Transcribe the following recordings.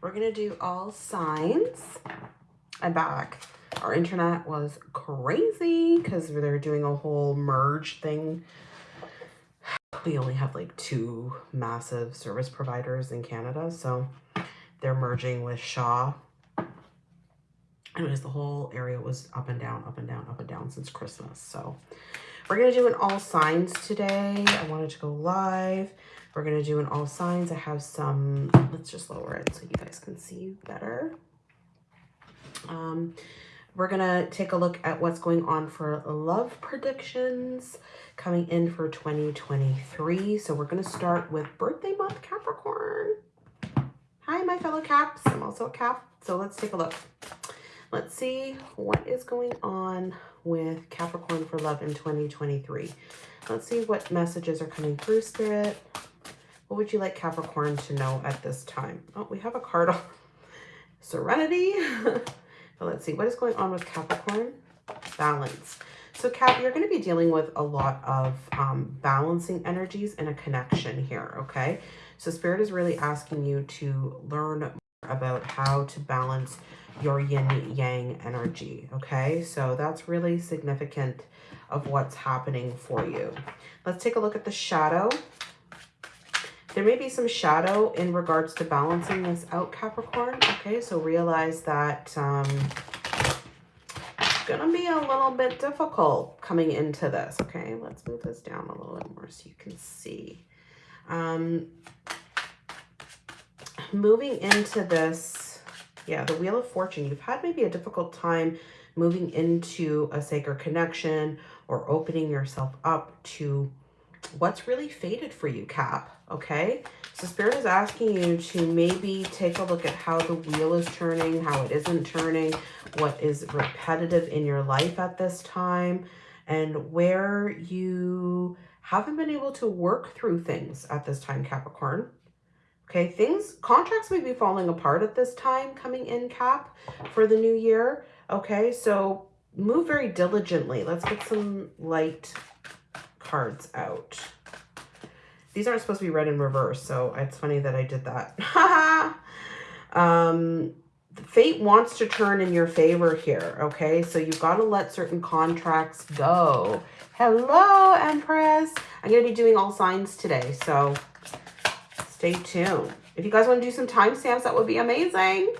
We're going to do all signs. I'm back. Our internet was crazy because they're doing a whole merge thing. We only have like two massive service providers in Canada, so they're merging with Shaw. Anyways, the whole area was up and down, up and down, up and down since Christmas. So we're going to do an all signs today. I wanted to go live. We're going to do an all signs. I have some, let's just lower it so you guys can see better. Um, we're going to take a look at what's going on for love predictions coming in for 2023. So we're going to start with birthday month Capricorn. Hi, my fellow Caps. I'm also a Cap. So let's take a look. Let's see what is going on with Capricorn for love in 2023. Let's see what messages are coming through, Spirit. What would you like Capricorn to know at this time? Oh, we have a card of Serenity. but let's see, what is going on with Capricorn? Balance. So Cap, you're going to be dealing with a lot of um, balancing energies and a connection here, okay? So Spirit is really asking you to learn about how to balance your yin yang energy, okay? So that's really significant of what's happening for you. Let's take a look at the shadow. There may be some shadow in regards to balancing this out, Capricorn. Okay, so realize that um, it's to be a little bit difficult coming into this. Okay, let's move this down a little bit more so you can see. Um, moving into this, yeah, the Wheel of Fortune, you've had maybe a difficult time moving into a sacred connection or opening yourself up to what's really faded for you, Cap, okay? So Spirit is asking you to maybe take a look at how the wheel is turning, how it isn't turning, what is repetitive in your life at this time, and where you haven't been able to work through things at this time, Capricorn. Okay, things, contracts may be falling apart at this time coming in, Cap, for the new year. Okay, so move very diligently. Let's get some light cards out. These aren't supposed to be read in reverse, so it's funny that I did that. um, fate wants to turn in your favor here, okay? So you've got to let certain contracts go. Hello, Empress. I'm going to be doing all signs today, so stay tuned. If you guys want to do some timestamps, that would be amazing.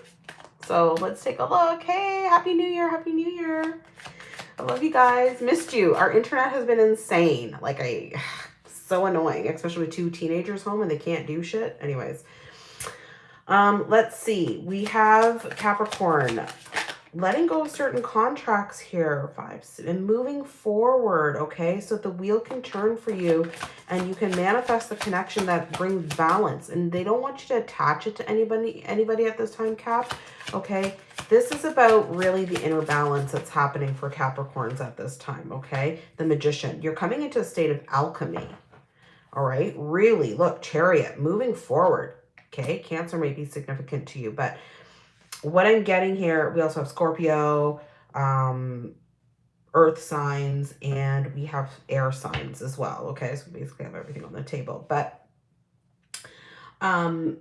So let's take a look. Hey, Happy New Year. Happy New Year. I love you guys. Missed you. Our internet has been insane. Like, I, so annoying, especially with two teenagers home and they can't do shit. Anyways, um, let's see. We have Capricorn letting go of certain contracts here, vibes, and moving forward, okay? So the wheel can turn for you and you can manifest the connection that brings balance. And they don't want you to attach it to anybody, anybody at this time, Cap, okay? This is about really the inner balance that's happening for Capricorns at this time, okay? The Magician. You're coming into a state of alchemy, all right? Really, look, Chariot, moving forward, okay? Cancer may be significant to you, but what I'm getting here, we also have Scorpio, um, earth signs, and we have air signs as well. Okay, so basically have everything on the table. But um,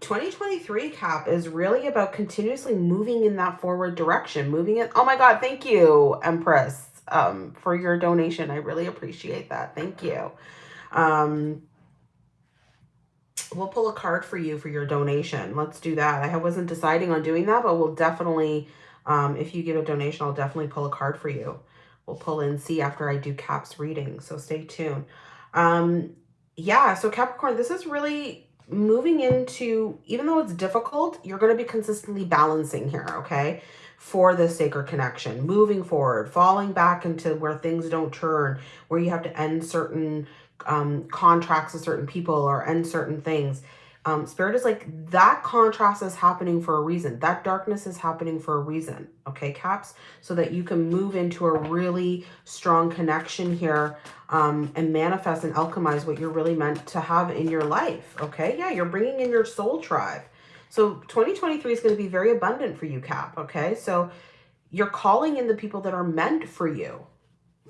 2023 cap is really about continuously moving in that forward direction, moving it. Oh my God, thank you, Empress, um, for your donation. I really appreciate that. Thank you. Um, we'll pull a card for you for your donation. Let's do that. I wasn't deciding on doing that, but we'll definitely, um, if you give a donation, I'll definitely pull a card for you. We'll pull in see after I do Cap's reading, so stay tuned. Um, yeah, so Capricorn, this is really moving into, even though it's difficult, you're going to be consistently balancing here, okay? For the sacred connection, moving forward, falling back into where things don't turn, where you have to end certain um, contracts with certain people or end certain things. Um, Spirit is like, that contrast is happening for a reason. That darkness is happening for a reason. Okay, Caps? So that you can move into a really strong connection here um, and manifest and alchemize what you're really meant to have in your life. Okay, yeah, you're bringing in your soul tribe. So 2023 is going to be very abundant for you, Cap. Okay, so you're calling in the people that are meant for you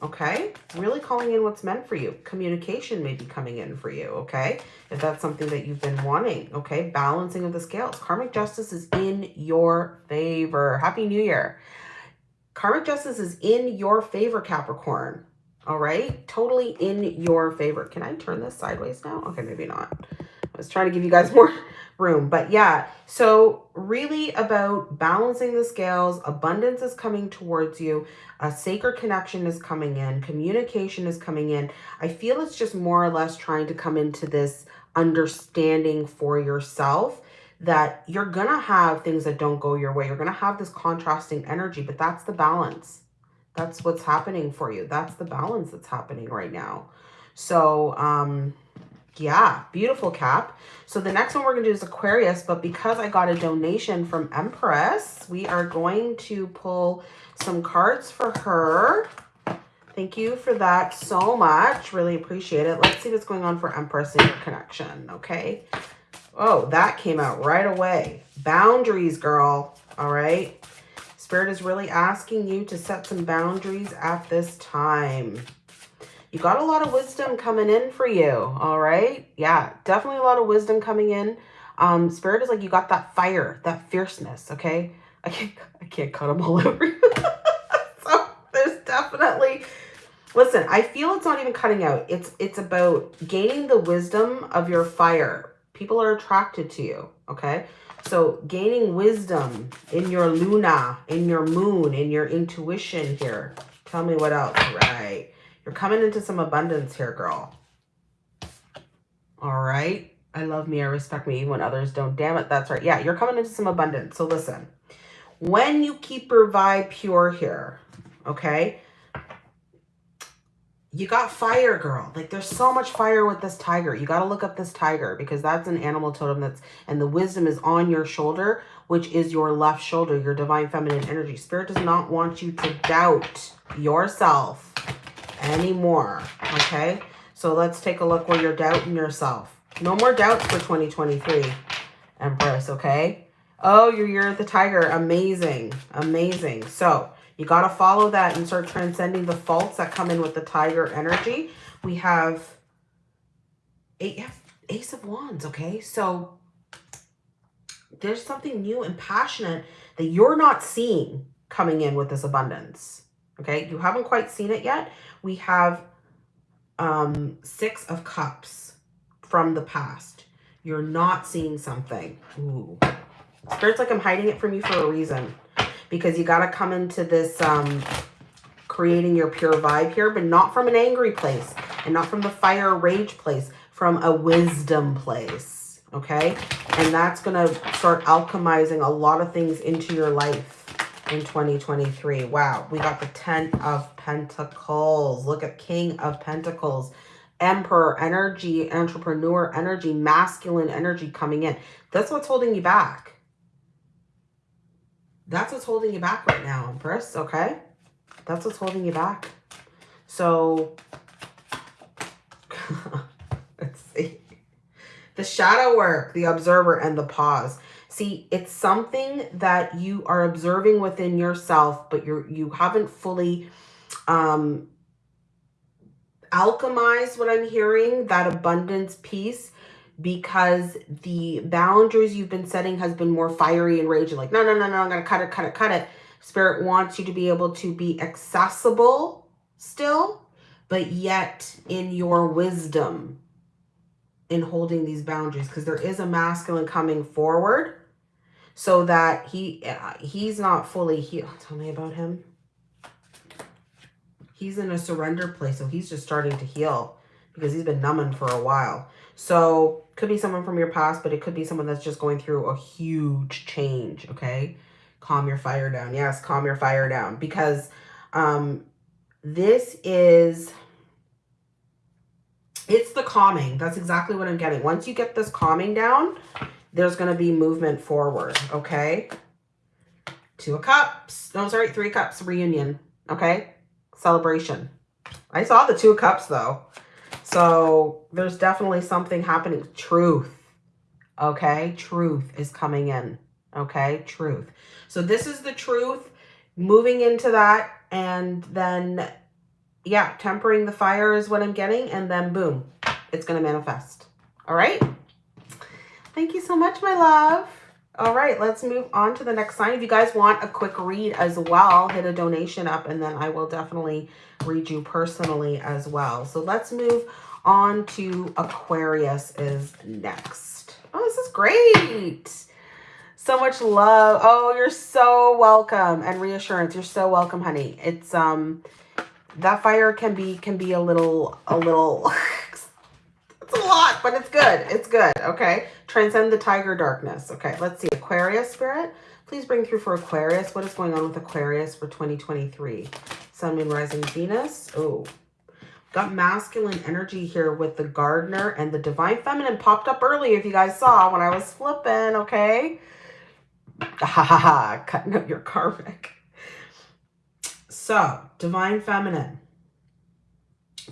okay? Really calling in what's meant for you. Communication may be coming in for you, okay? If that's something that you've been wanting, okay? Balancing of the scales. Karmic justice is in your favor. Happy New Year. Karmic justice is in your favor, Capricorn. All right? Totally in your favor. Can I turn this sideways now? Okay, maybe not. I was trying to give you guys more room. But yeah, so really about balancing the scales. Abundance is coming towards you. A sacred connection is coming in. Communication is coming in. I feel it's just more or less trying to come into this understanding for yourself that you're going to have things that don't go your way. You're going to have this contrasting energy, but that's the balance. That's what's happening for you. That's the balance that's happening right now. So, um, yeah, beautiful cap. So the next one we're going to do is Aquarius, but because I got a donation from Empress, we are going to pull some cards for her. Thank you for that so much. Really appreciate it. Let's see what's going on for Empress in your connection, okay? Oh, that came out right away. Boundaries, girl. All right. Spirit is really asking you to set some boundaries at this time. You got a lot of wisdom coming in for you. All right. Yeah, definitely a lot of wisdom coming in. Um, Spirit is like you got that fire, that fierceness. Okay. I can't, I can't cut them all over so there's definitely Listen, I feel it's not even cutting out. It's it's about gaining the wisdom of your fire. People are attracted to you, okay? So gaining wisdom in your luna, in your moon, in your intuition here. Tell me what else, right? You're coming into some abundance here, girl. All right. I love me, I respect me when others don't. Damn it, that's right. Yeah, you're coming into some abundance. So listen, when you keep your vibe pure here, okay, you got fire, girl. Like there's so much fire with this tiger. You got to look up this tiger because that's an animal totem that's, and the wisdom is on your shoulder, which is your left shoulder, your divine feminine energy. Spirit does not want you to doubt yourself anymore. Okay. So let's take a look where you're doubting yourself. No more doubts for 2023, Empress. Okay. Oh, you're, you're the tiger. Amazing. Amazing. So you got to follow that and start transcending the faults that come in with the tiger energy. We have ace of wands, okay? So there's something new and passionate that you're not seeing coming in with this abundance, okay? You haven't quite seen it yet. We have um, six of cups from the past. You're not seeing something. Ooh. Spirit's like I'm hiding it from you for a reason because you got to come into this um, creating your pure vibe here, but not from an angry place and not from the fire rage place, from a wisdom place, okay? And that's going to start alchemizing a lot of things into your life in 2023. Wow, we got the 10 of Pentacles. Look at King of Pentacles. Emperor energy, entrepreneur energy, masculine energy coming in. That's what's holding you back. That's what's holding you back right now, Empress, okay? That's what's holding you back. So, let's see. The shadow work, the observer, and the pause. See, it's something that you are observing within yourself, but you're, you haven't fully um, alchemized what I'm hearing, that abundance piece because the boundaries you've been setting has been more fiery and raging. Like, no, no, no, no, I'm going to cut it, cut it, cut it. Spirit wants you to be able to be accessible still, but yet in your wisdom in holding these boundaries because there is a masculine coming forward so that he uh, he's not fully healed. Tell me about him. He's in a surrender place, so he's just starting to heal because he's been numbing for a while. So could be someone from your past, but it could be someone that's just going through a huge change, okay? Calm your fire down. Yes, calm your fire down because um, this is, it's the calming. That's exactly what I'm getting. Once you get this calming down, there's going to be movement forward, okay? Two of cups. No, sorry, three cups reunion, okay? Celebration. I saw the two cups though. So there's definitely something happening. Truth. Okay. Truth is coming in. Okay. Truth. So this is the truth moving into that. And then yeah, tempering the fire is what I'm getting. And then boom, it's going to manifest. All right. Thank you so much, my love. All right, let's move on to the next sign. If you guys want a quick read as well, hit a donation up and then I will definitely read you personally as well. So let's move on to Aquarius is next. Oh, this is great. So much love. Oh, you're so welcome. And reassurance. You're so welcome, honey. It's um that fire can be can be a little a little it's a lot, but it's good. It's good. Okay. Transcend the tiger darkness. Okay. Let's see. Aquarius spirit. Please bring through for Aquarius. What is going on with Aquarius for 2023? Sun, Moon, Rising, Venus. Oh, got masculine energy here with the gardener and the divine feminine popped up early if you guys saw when I was flipping, okay? Ha ha ha, cutting up your karmic. So, divine feminine.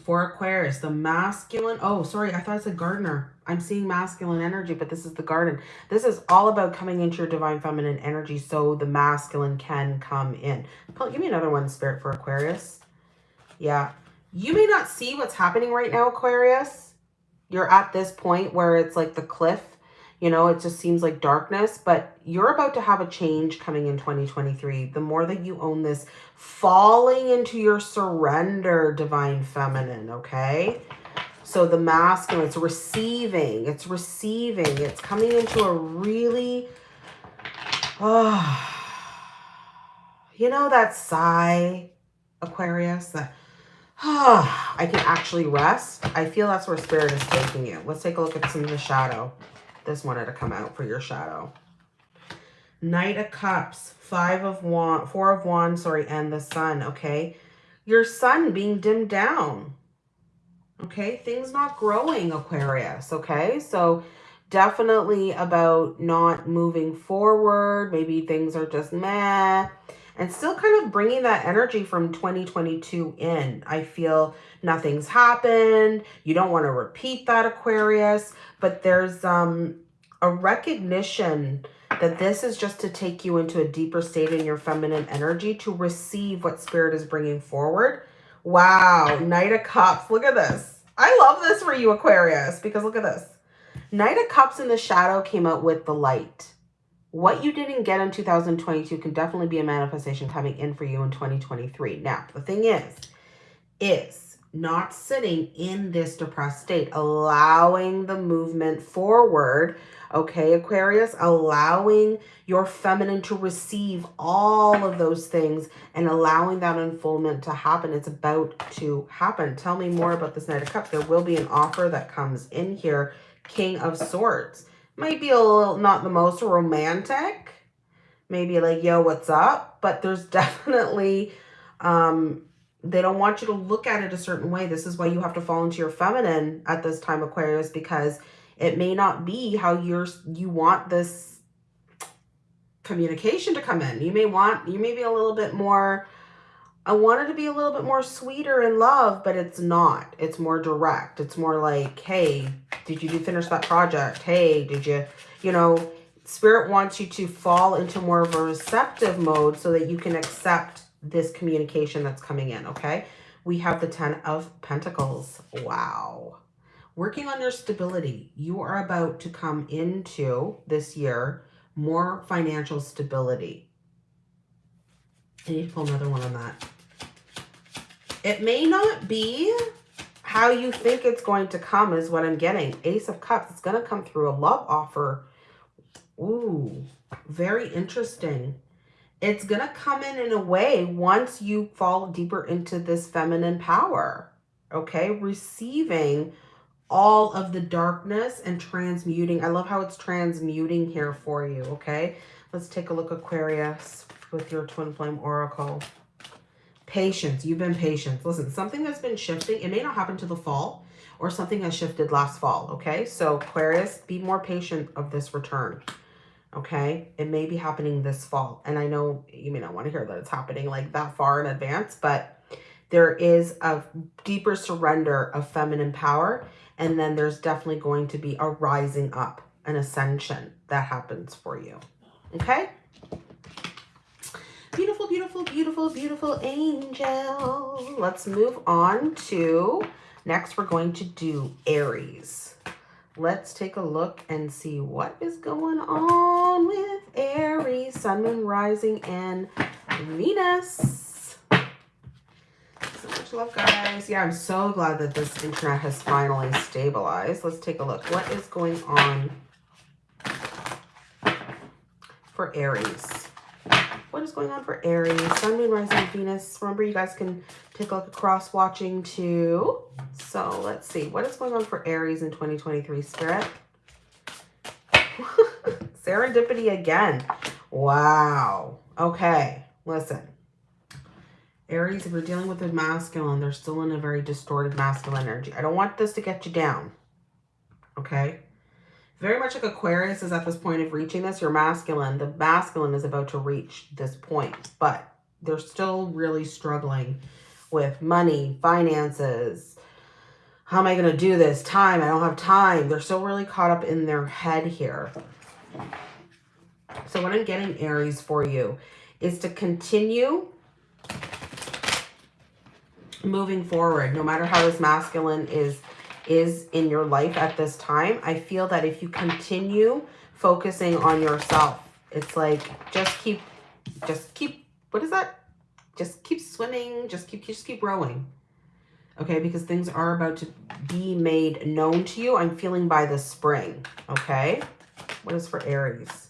For Aquarius, the masculine. Oh, sorry, I thought it said gardener. I'm seeing masculine energy, but this is the garden. This is all about coming into your divine feminine energy so the masculine can come in. Give me another one, Spirit, for Aquarius. Yeah. You may not see what's happening right now, Aquarius. You're at this point where it's like the cliff you know, it just seems like darkness, but you're about to have a change coming in 2023. The more that you own this, falling into your surrender, divine feminine, okay? So the masculine, it's receiving, it's receiving, it's coming into a really, oh, you know that sigh, Aquarius, that, oh, I can actually rest. I feel that's where spirit is taking you. Let's take a look at some of the shadow this wanted to come out for your shadow. Knight of Cups, Five of Wands, Four of Wands, sorry, and the Sun, okay? Your sun being dimmed down, okay? Things not growing, Aquarius, okay? So definitely about not moving forward. Maybe things are just meh. And still kind of bringing that energy from 2022 in. I feel nothing's happened. You don't want to repeat that, Aquarius but there's um, a recognition that this is just to take you into a deeper state in your feminine energy to receive what spirit is bringing forward. Wow, Knight of Cups. Look at this. I love this for you, Aquarius, because look at this. Knight of Cups in the shadow came out with the light. What you didn't get in 2022 can definitely be a manifestation coming in for you in 2023. Now, the thing is, is not sitting in this depressed state, allowing the movement forward. Okay, Aquarius, allowing your feminine to receive all of those things and allowing that unfoldment to happen. It's about to happen. Tell me more about this Knight of Cups. There will be an offer that comes in here. King of Swords. Might be a little, not the most romantic. Maybe like, yo, what's up? But there's definitely um, they don't want you to look at it a certain way. This is why you have to fall into your feminine at this time, Aquarius, because it may not be how you're you want this communication to come in. You may want you may be a little bit more I wanted to be a little bit more sweeter in love, but it's not. It's more direct. It's more like, hey, did you finish that project? Hey, did you, you know, spirit wants you to fall into more of a receptive mode so that you can accept this communication that's coming in, okay? We have the 10 of Pentacles. Wow. Working on your stability. You are about to come into this year more financial stability. I need to pull another one on that. It may not be how you think it's going to come is what I'm getting. Ace of Cups. It's going to come through a love offer. Ooh, very interesting it's going to come in in a way once you fall deeper into this feminine power, okay? Receiving all of the darkness and transmuting. I love how it's transmuting here for you, okay? Let's take a look, Aquarius, with your Twin Flame Oracle. Patience. You've been patient. Listen, something that's been shifting. It may not happen to the fall or something has shifted last fall, okay? So Aquarius, be more patient of this return okay? It may be happening this fall. And I know you may not want to hear that it's happening like that far in advance, but there is a deeper surrender of feminine power. And then there's definitely going to be a rising up, an ascension that happens for you. Okay? Beautiful beautiful, beautiful, angel. Let's move on to, next we're going to do Aries. Let's take a look and see what is going on with Aries, Sun, Moon, Rising, and Venus. So much love, guys. Yeah, I'm so glad that this internet has finally stabilized. Let's take a look. What is going on for Aries? What is going on for Aries? Sun, Moon, Rising, Venus. Remember, you guys can take a look at cross watching too. So let's see. What is going on for Aries in 2023, Spirit? Serendipity again. Wow. Okay. Listen. Aries, if you're dealing with a masculine, they're still in a very distorted masculine energy. I don't want this to get you down. Okay? Very much like Aquarius is at this point of reaching this. Your masculine, the masculine is about to reach this point. But they're still really struggling with money, finances. How am I going to do this? Time. I don't have time. They're still really caught up in their head here. So what I'm getting, Aries, for you is to continue moving forward, no matter how this masculine is is in your life at this time. I feel that if you continue focusing on yourself, it's like just keep just keep what is that? Just keep swimming, just keep just keep rowing. Okay, because things are about to be made known to you. I'm feeling by the spring. Okay. What is for Aries?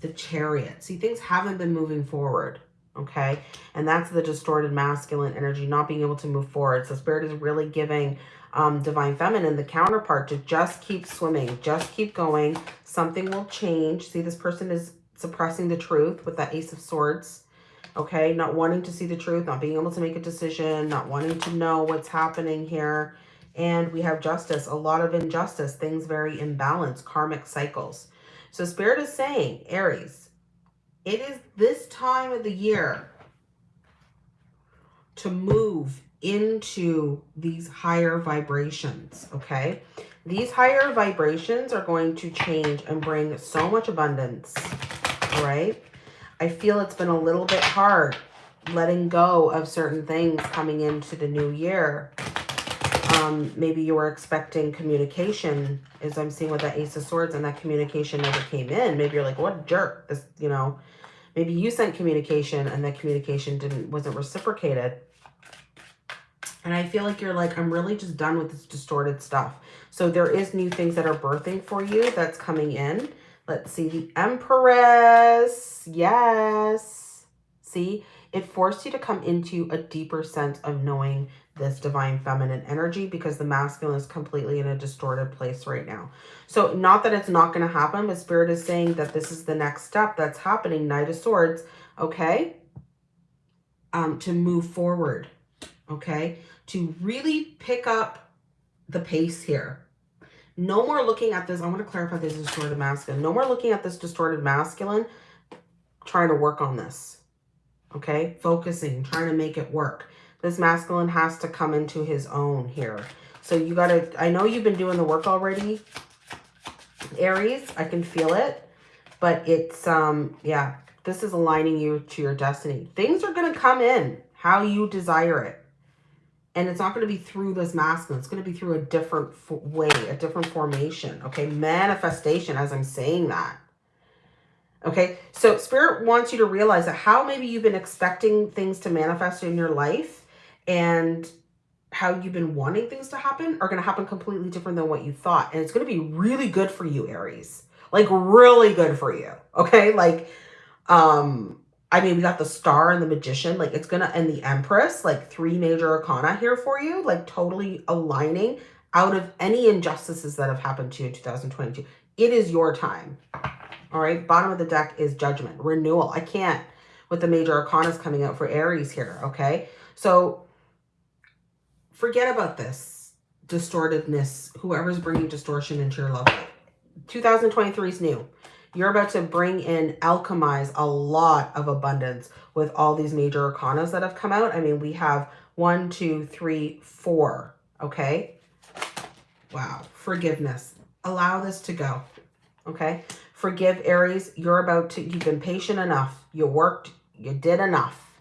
The chariot. See, things haven't been moving forward okay? And that's the distorted masculine energy, not being able to move forward. So spirit is really giving um, divine feminine, the counterpart, to just keep swimming, just keep going. Something will change. See, this person is suppressing the truth with that ace of swords, okay? Not wanting to see the truth, not being able to make a decision, not wanting to know what's happening here. And we have justice, a lot of injustice, things very imbalanced, karmic cycles. So spirit is saying, Aries, it is this time of the year to move into these higher vibrations, okay? These higher vibrations are going to change and bring so much abundance, right? I feel it's been a little bit hard letting go of certain things coming into the new year. Um, maybe you were expecting communication, as I'm seeing with that Ace of Swords, and that communication never came in. Maybe you're like, what jerk? This, you know, maybe you sent communication and that communication didn't wasn't reciprocated. And I feel like you're like, I'm really just done with this distorted stuff. So there is new things that are birthing for you that's coming in. Let's see, the Empress. Yes. See, it forced you to come into a deeper sense of knowing this divine feminine energy because the masculine is completely in a distorted place right now. So not that it's not going to happen, but spirit is saying that this is the next step that's happening. Knight of Swords, okay? Um, to move forward, okay? To really pick up the pace here. No more looking at this. I want to clarify this distorted masculine. No more looking at this distorted masculine trying to work on this, okay? Focusing, trying to make it work this masculine has to come into his own here. So you got to, I know you've been doing the work already, Aries. I can feel it. But it's, um, yeah, this is aligning you to your destiny. Things are going to come in how you desire it. And it's not going to be through this masculine. It's going to be through a different way, a different formation. Okay, manifestation as I'm saying that. Okay, so Spirit wants you to realize that how maybe you've been expecting things to manifest in your life and how you've been wanting things to happen are going to happen completely different than what you thought. And it's going to be really good for you, Aries. Like really good for you. Okay. Like, um, I mean, we got the star and the magician, like it's going to, and the empress, like three major arcana here for you, like totally aligning out of any injustices that have happened to you in 2022. It is your time. All right. Bottom of the deck is judgment, renewal. I can't with the major arcanas coming out for Aries here. Okay. So forget about this distortedness, whoever's bringing distortion into your love life. 2023 is new. You're about to bring in, alchemize a lot of abundance with all these major arcanas that have come out. I mean, we have one, two, three, four, okay? Wow, forgiveness. Allow this to go, okay? Forgive Aries. You're about to, you've been patient enough. You worked You did enough.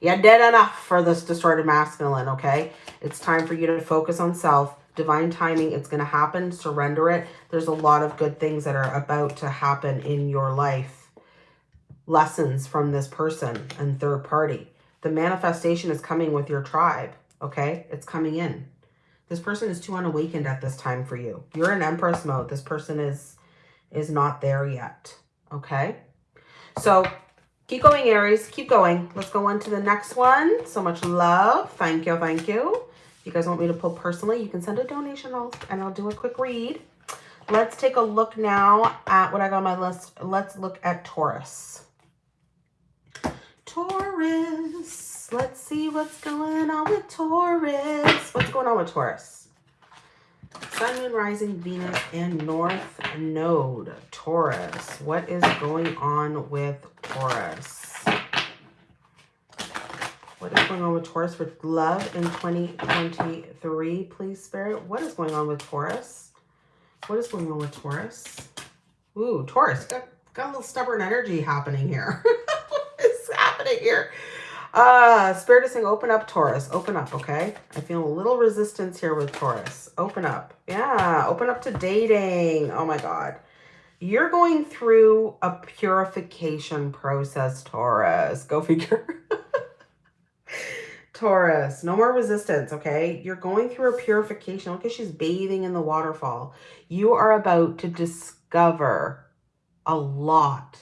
You did enough for this distorted masculine, okay? It's time for you to focus on self. Divine timing, it's going to happen. Surrender it. There's a lot of good things that are about to happen in your life. Lessons from this person and third party. The manifestation is coming with your tribe, okay? It's coming in. This person is too unawakened at this time for you. You're in Empress mode. This person is is not there yet, okay? So keep going, Aries. Keep going. Let's go on to the next one. So much love. Thank you. Thank you. If you guys want me to pull personally, you can send a donation and I'll do a quick read. Let's take a look now at what I got on my list. Let's look at Taurus. Taurus. Let's see what's going on with Taurus. What's going on with Taurus? Sun, Moon, Rising, Venus, and North Node. Taurus. What is going on with Taurus? What is going on with Taurus for love in 2023, please, Spirit? What is going on with Taurus? What is going on with Taurus? Ooh, Taurus. Got, got a little stubborn energy happening here. what is happening here? Uh, Spirit is saying open up, Taurus. Open up, okay? I feel a little resistance here with Taurus. Open up. Yeah, open up to dating. Oh my God. You're going through a purification process, Taurus. Go figure. Taurus, no more resistance, okay? You're going through a purification. Look at she's bathing in the waterfall. You are about to discover a lot.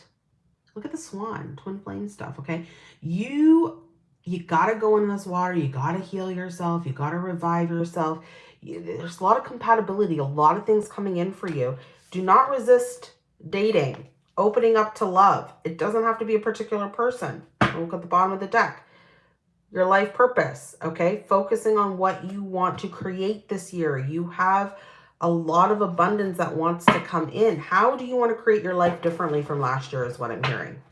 Look at the swan, twin flame stuff, okay? You you got to go in this water. You got to heal yourself. You got to revive yourself. There's a lot of compatibility, a lot of things coming in for you. Do not resist dating, opening up to love. It doesn't have to be a particular person. Look at the bottom of the deck. Your life purpose, okay? Focusing on what you want to create this year. You have a lot of abundance that wants to come in. How do you want to create your life differently from last year is what I'm hearing.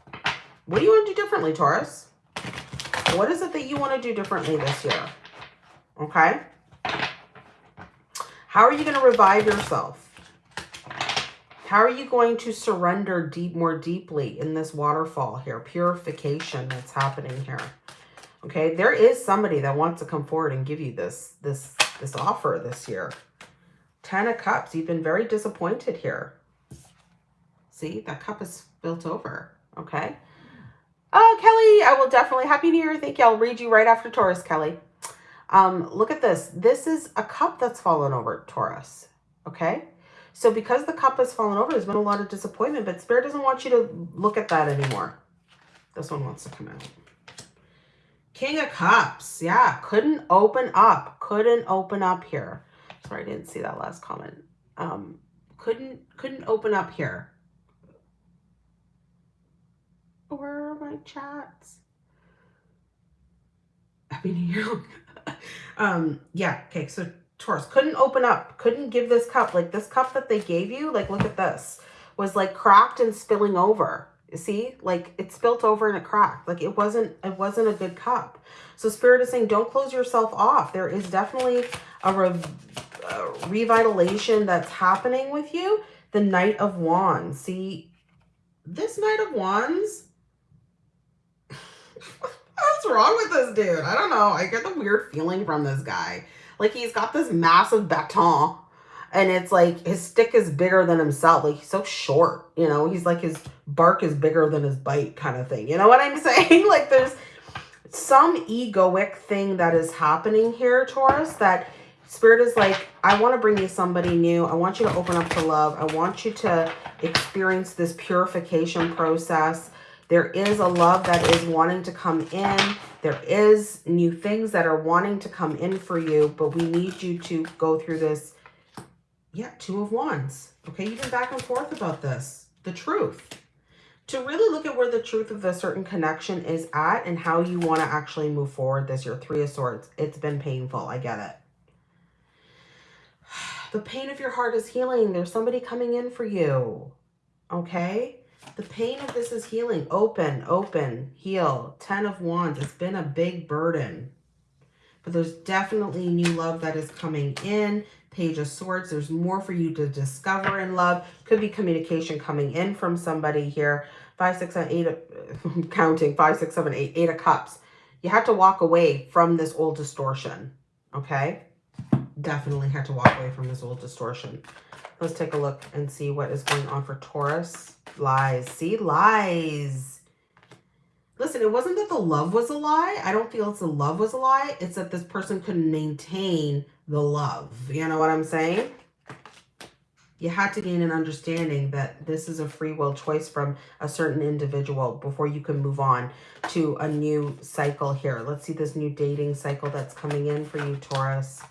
What do you want to do differently, Taurus? What is it that you want to do differently this year? Okay. How are you going to revive yourself? How are you going to surrender deep, more deeply in this waterfall here? Purification that's happening here. Okay, there is somebody that wants to come forward and give you this, this, this offer this year. Ten of Cups, you've been very disappointed here. See, that cup is spilt over, okay? Oh, Kelly, I will definitely. Happy New Year. Thank you. I'll read you right after Taurus, Kelly. Um, look at this. This is a cup that's fallen over, Taurus. Okay? So because the cup has fallen over, there's been a lot of disappointment, but Spirit doesn't want you to look at that anymore. This one wants to come out. King of Cups. Yeah, couldn't open up. Couldn't open up here. Sorry, I didn't see that last comment. Um, couldn't couldn't open up here. Where are my chats? Happy New Year. um, yeah, okay, so Taurus couldn't open up, couldn't give this cup. Like this cup that they gave you, like look at this, was like cracked and spilling over. You see, like it spilt over and it cracked. Like it wasn't, it wasn't a good cup. So Spirit is saying, don't close yourself off. There is definitely a, a revitalization that's happening with you. The Knight of Wands. See, this Knight of Wands What's wrong with this dude? I don't know. I get the weird feeling from this guy. Like he's got this massive baton and it's like his stick is bigger than himself. Like he's so short, you know, he's like his bark is bigger than his bite kind of thing. You know what I'm saying? like there's some egoic thing that is happening here, Taurus, that Spirit is like, I want to bring you somebody new. I want you to open up to love. I want you to experience this purification process. There is a love that is wanting to come in. There is new things that are wanting to come in for you, but we need you to go through this. Yeah, two of wands. Okay, you've been back and forth about this. The truth. To really look at where the truth of the certain connection is at and how you want to actually move forward this year. Three of Swords. It's been painful. I get it. The pain of your heart is healing. There's somebody coming in for you. Okay? The pain of this is healing. Open, open, heal. Ten of Wands. It's been a big burden. But there's definitely new love that is coming in. Page of Swords. There's more for you to discover in love. Could be communication coming in from somebody here. Five, six, seven, eight, counting. Five, six, seven, eight, eight of cups. You have to walk away from this old distortion. Okay? Definitely had to walk away from this old distortion. Let's take a look and see what is going on for Taurus. Lies. See? Lies. Listen, it wasn't that the love was a lie. I don't feel it's the love was a lie. It's that this person couldn't maintain the love. You know what I'm saying? You had to gain an understanding that this is a free will choice from a certain individual before you can move on to a new cycle here. Let's see this new dating cycle that's coming in for you, Taurus.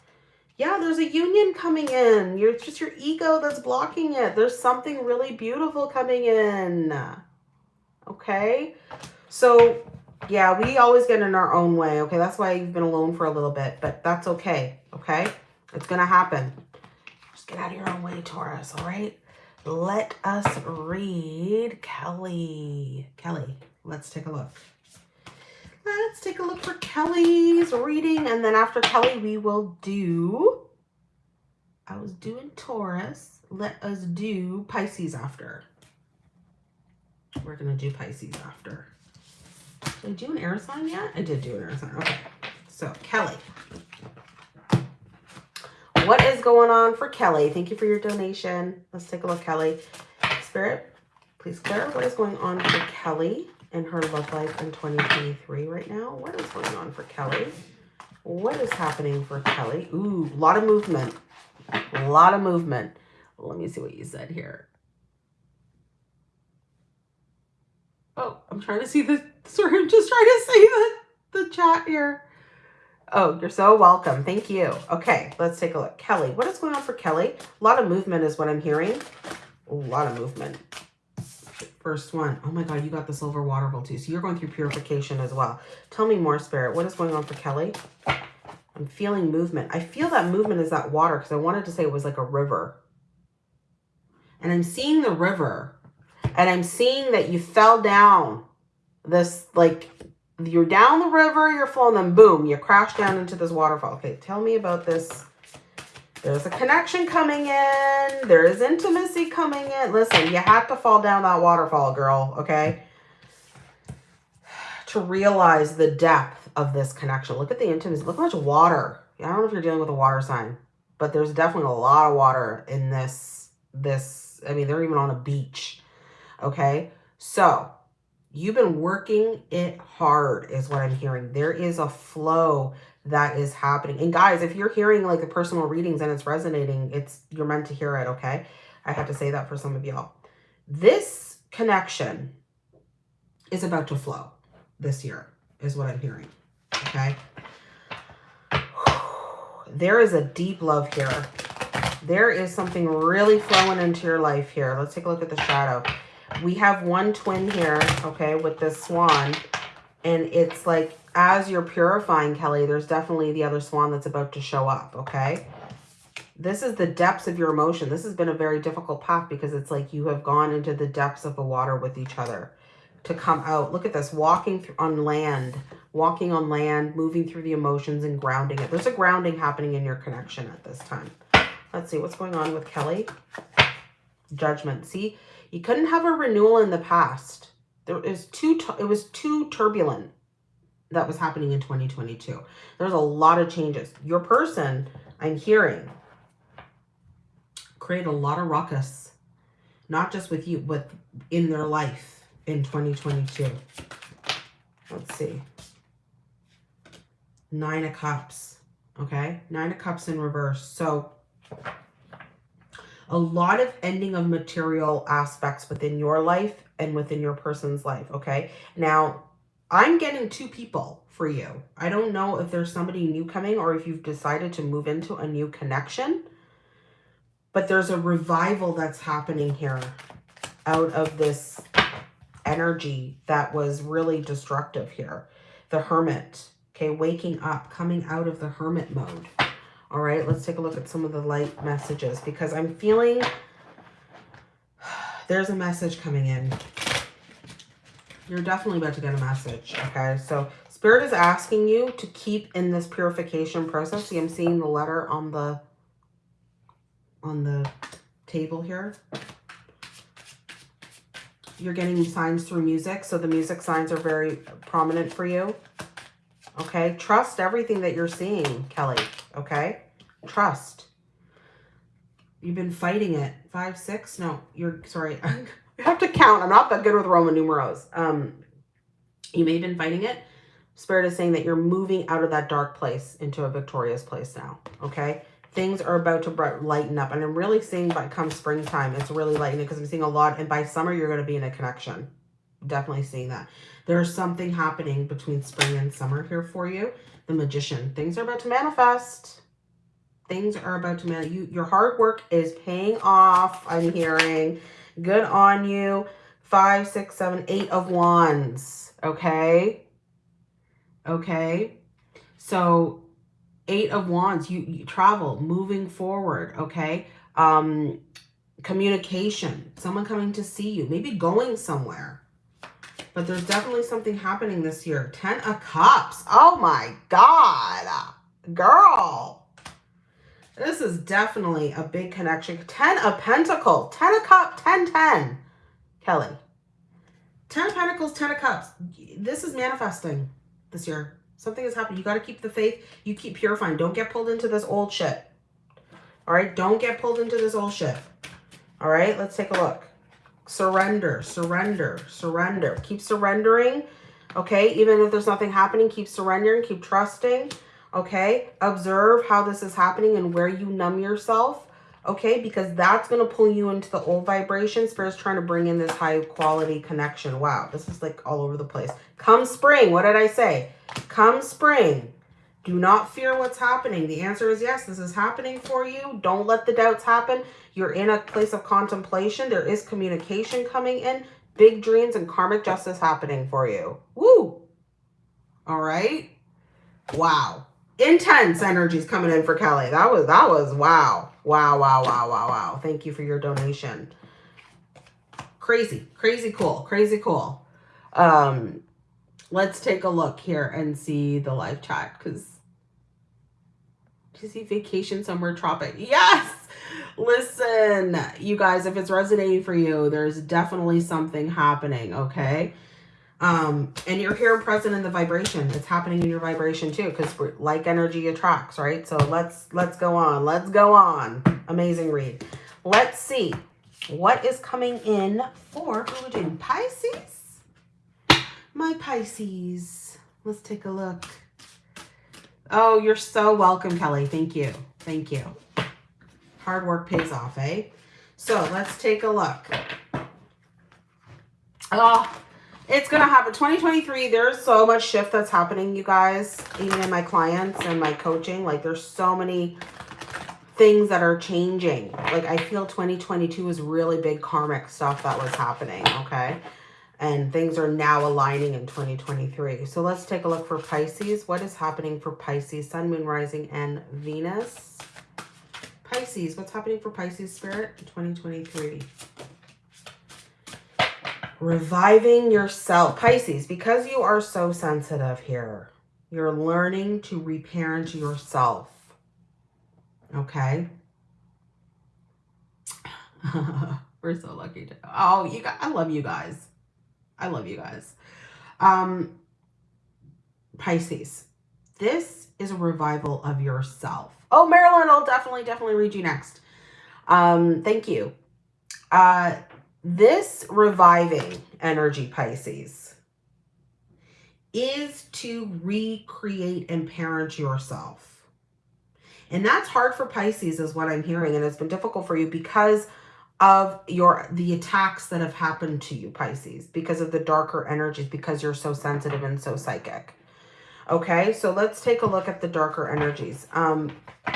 Yeah, there's a union coming in. You're just your ego that's blocking it. There's something really beautiful coming in. Okay. So yeah, we always get in our own way. Okay. That's why you've been alone for a little bit, but that's okay. Okay. It's going to happen. Just get out of your own way, Taurus. All right. Let us read Kelly. Kelly, let's take a look. Let's take a look for Kelly's reading. And then after Kelly, we will do, I was doing Taurus. Let us do Pisces after. We're going to do Pisces after. Did I do an air sign yet? I did do an air sign. Okay. So Kelly. What is going on for Kelly? Thank you for your donation. Let's take a look, Kelly. Spirit, please clear what is going on for Kelly in her love life in 2023 right now. What is going on for Kelly? What is happening for Kelly? Ooh, a lot of movement. A lot of movement. Let me see what you said here. Oh, I'm trying to see the, sorry, I'm just trying to see the, the chat here. Oh, you're so welcome. Thank you. Okay, let's take a look. Kelly, what is going on for Kelly? A lot of movement is what I'm hearing. A lot of movement. First one. Oh my God, you got the silver water vault too. So you're going through purification as well. Tell me more, Spirit. What is going on for Kelly? I'm feeling movement. I feel that movement is that water because I wanted to say it was like a river. And I'm seeing the river. And I'm seeing that you fell down this, like, you're down the river, you're flowing, then boom, you crash down into this waterfall. Okay, tell me about this there's a connection coming in. There is intimacy coming in. Listen, you have to fall down that waterfall, girl, okay? To realize the depth of this connection. Look at the intimacy. Look how much water. I don't know if you're dealing with a water sign, but there's definitely a lot of water in this. This, I mean, they're even on a beach, okay? So, you've been working it hard is what I'm hearing. There is a flow that is happening. And guys, if you're hearing like the personal readings and it's resonating, it's you're meant to hear it, okay? I have to say that for some of y'all. This connection is about to flow this year, is what I'm hearing, okay? There is a deep love here. There is something really flowing into your life here. Let's take a look at the shadow. We have one twin here, okay, with this swan. And it's like as you're purifying, Kelly, there's definitely the other swan that's about to show up, okay? This is the depths of your emotion. This has been a very difficult path because it's like you have gone into the depths of the water with each other to come out. Look at this, walking on land, walking on land, moving through the emotions and grounding it. There's a grounding happening in your connection at this time. Let's see what's going on with Kelly. Judgment. See, you couldn't have a renewal in the past. There is too, it was too turbulent that was happening in 2022. There's a lot of changes. Your person, I'm hearing, create a lot of ruckus, not just with you, but in their life in 2022. Let's see. Nine of Cups, okay? Nine of Cups in reverse. So a lot of ending of material aspects within your life and within your person's life, okay? Now, I'm getting two people for you. I don't know if there's somebody new coming or if you've decided to move into a new connection. But there's a revival that's happening here out of this energy that was really destructive here. The Hermit, okay, waking up, coming out of the Hermit mode. All right, let's take a look at some of the light messages because I'm feeling there's a message coming in you're definitely about to get a message, okay? So Spirit is asking you to keep in this purification process. See, I'm seeing the letter on the on the table here. You're getting signs through music, so the music signs are very prominent for you. Okay, trust everything that you're seeing, Kelly. Okay, trust. You've been fighting it. Five, six? No, you're sorry. I have to count. I'm not that good with Roman numerals. Um, you may have been fighting it. Spirit is saying that you're moving out of that dark place into a victorious place now. Okay, things are about to lighten up, and I'm really seeing by come springtime, it's really lightening because I'm seeing a lot. And by summer, you're going to be in a connection. Definitely seeing that. There's something happening between spring and summer here for you. The magician. Things are about to manifest things are about to matter. You, your hard work is paying off. I'm hearing. Good on you. Five, six, seven, eight of wands. Okay. Okay. So eight of wands, you, you travel, moving forward. Okay. Um, communication, someone coming to see you, maybe going somewhere. But there's definitely something happening this year. Ten of cups. Oh my God. Girl. This is definitely a big connection. Ten of Pentacle, Ten of Cup, Ten, Ten. Kelly. Ten of Pentacles, Ten of Cups. This is manifesting this year. Something has happened. You got to keep the faith. You keep purifying. Don't get pulled into this old shit. All right? Don't get pulled into this old shit. All right? Let's take a look. Surrender, surrender, surrender. Keep surrendering. Okay? Even if there's nothing happening, keep surrendering. Keep trusting okay? Observe how this is happening and where you numb yourself, okay? Because that's going to pull you into the old vibration. Spirit's trying to bring in this high quality connection. Wow, this is like all over the place. Come spring, what did I say? Come spring. Do not fear what's happening. The answer is yes, this is happening for you. Don't let the doubts happen. You're in a place of contemplation. There is communication coming in. Big dreams and karmic justice happening for you. Woo! All right? Wow intense energies coming in for Kelly. That was, that was, wow. Wow, wow, wow, wow, wow. Thank you for your donation. Crazy, crazy cool, crazy cool. Um, let's take a look here and see the live chat because to see vacation somewhere tropic. Yes! Listen, you guys, if it's resonating for you, there's definitely something happening, okay? Um, and you're here present in the vibration. It's happening in your vibration too, because like energy attracts, right? So let's let's go on. Let's go on. Amazing read. Let's see what is coming in for who we're doing. Pisces? My Pisces. Let's take a look. Oh, you're so welcome, Kelly. Thank you. Thank you. Hard work pays off, eh? So let's take a look. Oh, it's to happen. 2023, there's so much shift that's happening, you guys, even in my clients and my coaching. Like, there's so many things that are changing. Like, I feel 2022 is really big karmic stuff that was happening, okay? And things are now aligning in 2023. So let's take a look for Pisces. What is happening for Pisces? Sun, Moon, Rising, and Venus. Pisces, what's happening for Pisces Spirit in 2023? Reviving yourself. Pisces, because you are so sensitive here, you're learning to reparent yourself. Okay? We're so lucky to. Oh, you guys, I love you guys. I love you guys. Um, Pisces, this is a revival of yourself. Oh, Marilyn, I'll definitely, definitely read you next. Um, thank you. Uh, this reviving energy, Pisces, is to recreate and parent yourself. And that's hard for Pisces is what I'm hearing. And it's been difficult for you because of your the attacks that have happened to you, Pisces, because of the darker energies, because you're so sensitive and so psychic. Okay, so let's take a look at the darker energies. Um,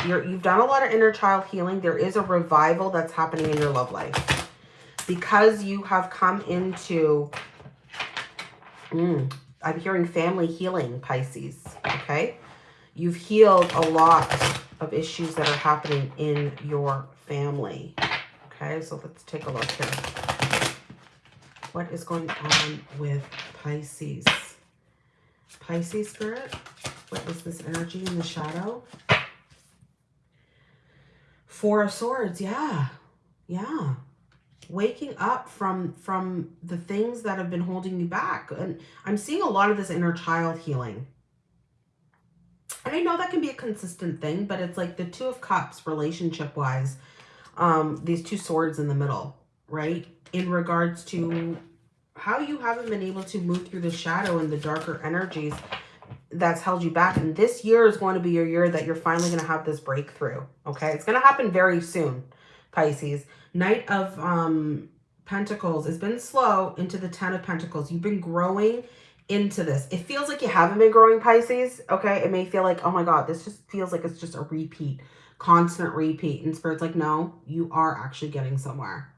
you're, you've done a lot of inner child healing. There is a revival that's happening in your love life because you have come into, mm, I'm hearing family healing, Pisces, okay? You've healed a lot of issues that are happening in your family. Okay, so let's take a look here. What is going on with Pisces? Pisces spirit, what is this energy in the shadow? Four of Swords, yeah. Yeah. Waking up from from the things that have been holding you back. And I'm seeing a lot of this inner child healing. And I know that can be a consistent thing, but it's like the Two of Cups relationship-wise. Um, these two swords in the middle, right? In regards to how you haven't been able to move through the shadow and the darker energies that's held you back. And this year is going to be your year that you're finally going to have this breakthrough. Okay. It's going to happen very soon, Pisces. Knight of um, Pentacles has been slow into the Ten of Pentacles. You've been growing into this. It feels like you haven't been growing, Pisces. Okay. It may feel like, oh my God, this just feels like it's just a repeat, constant repeat. And Spirit's like, no, you are actually getting somewhere.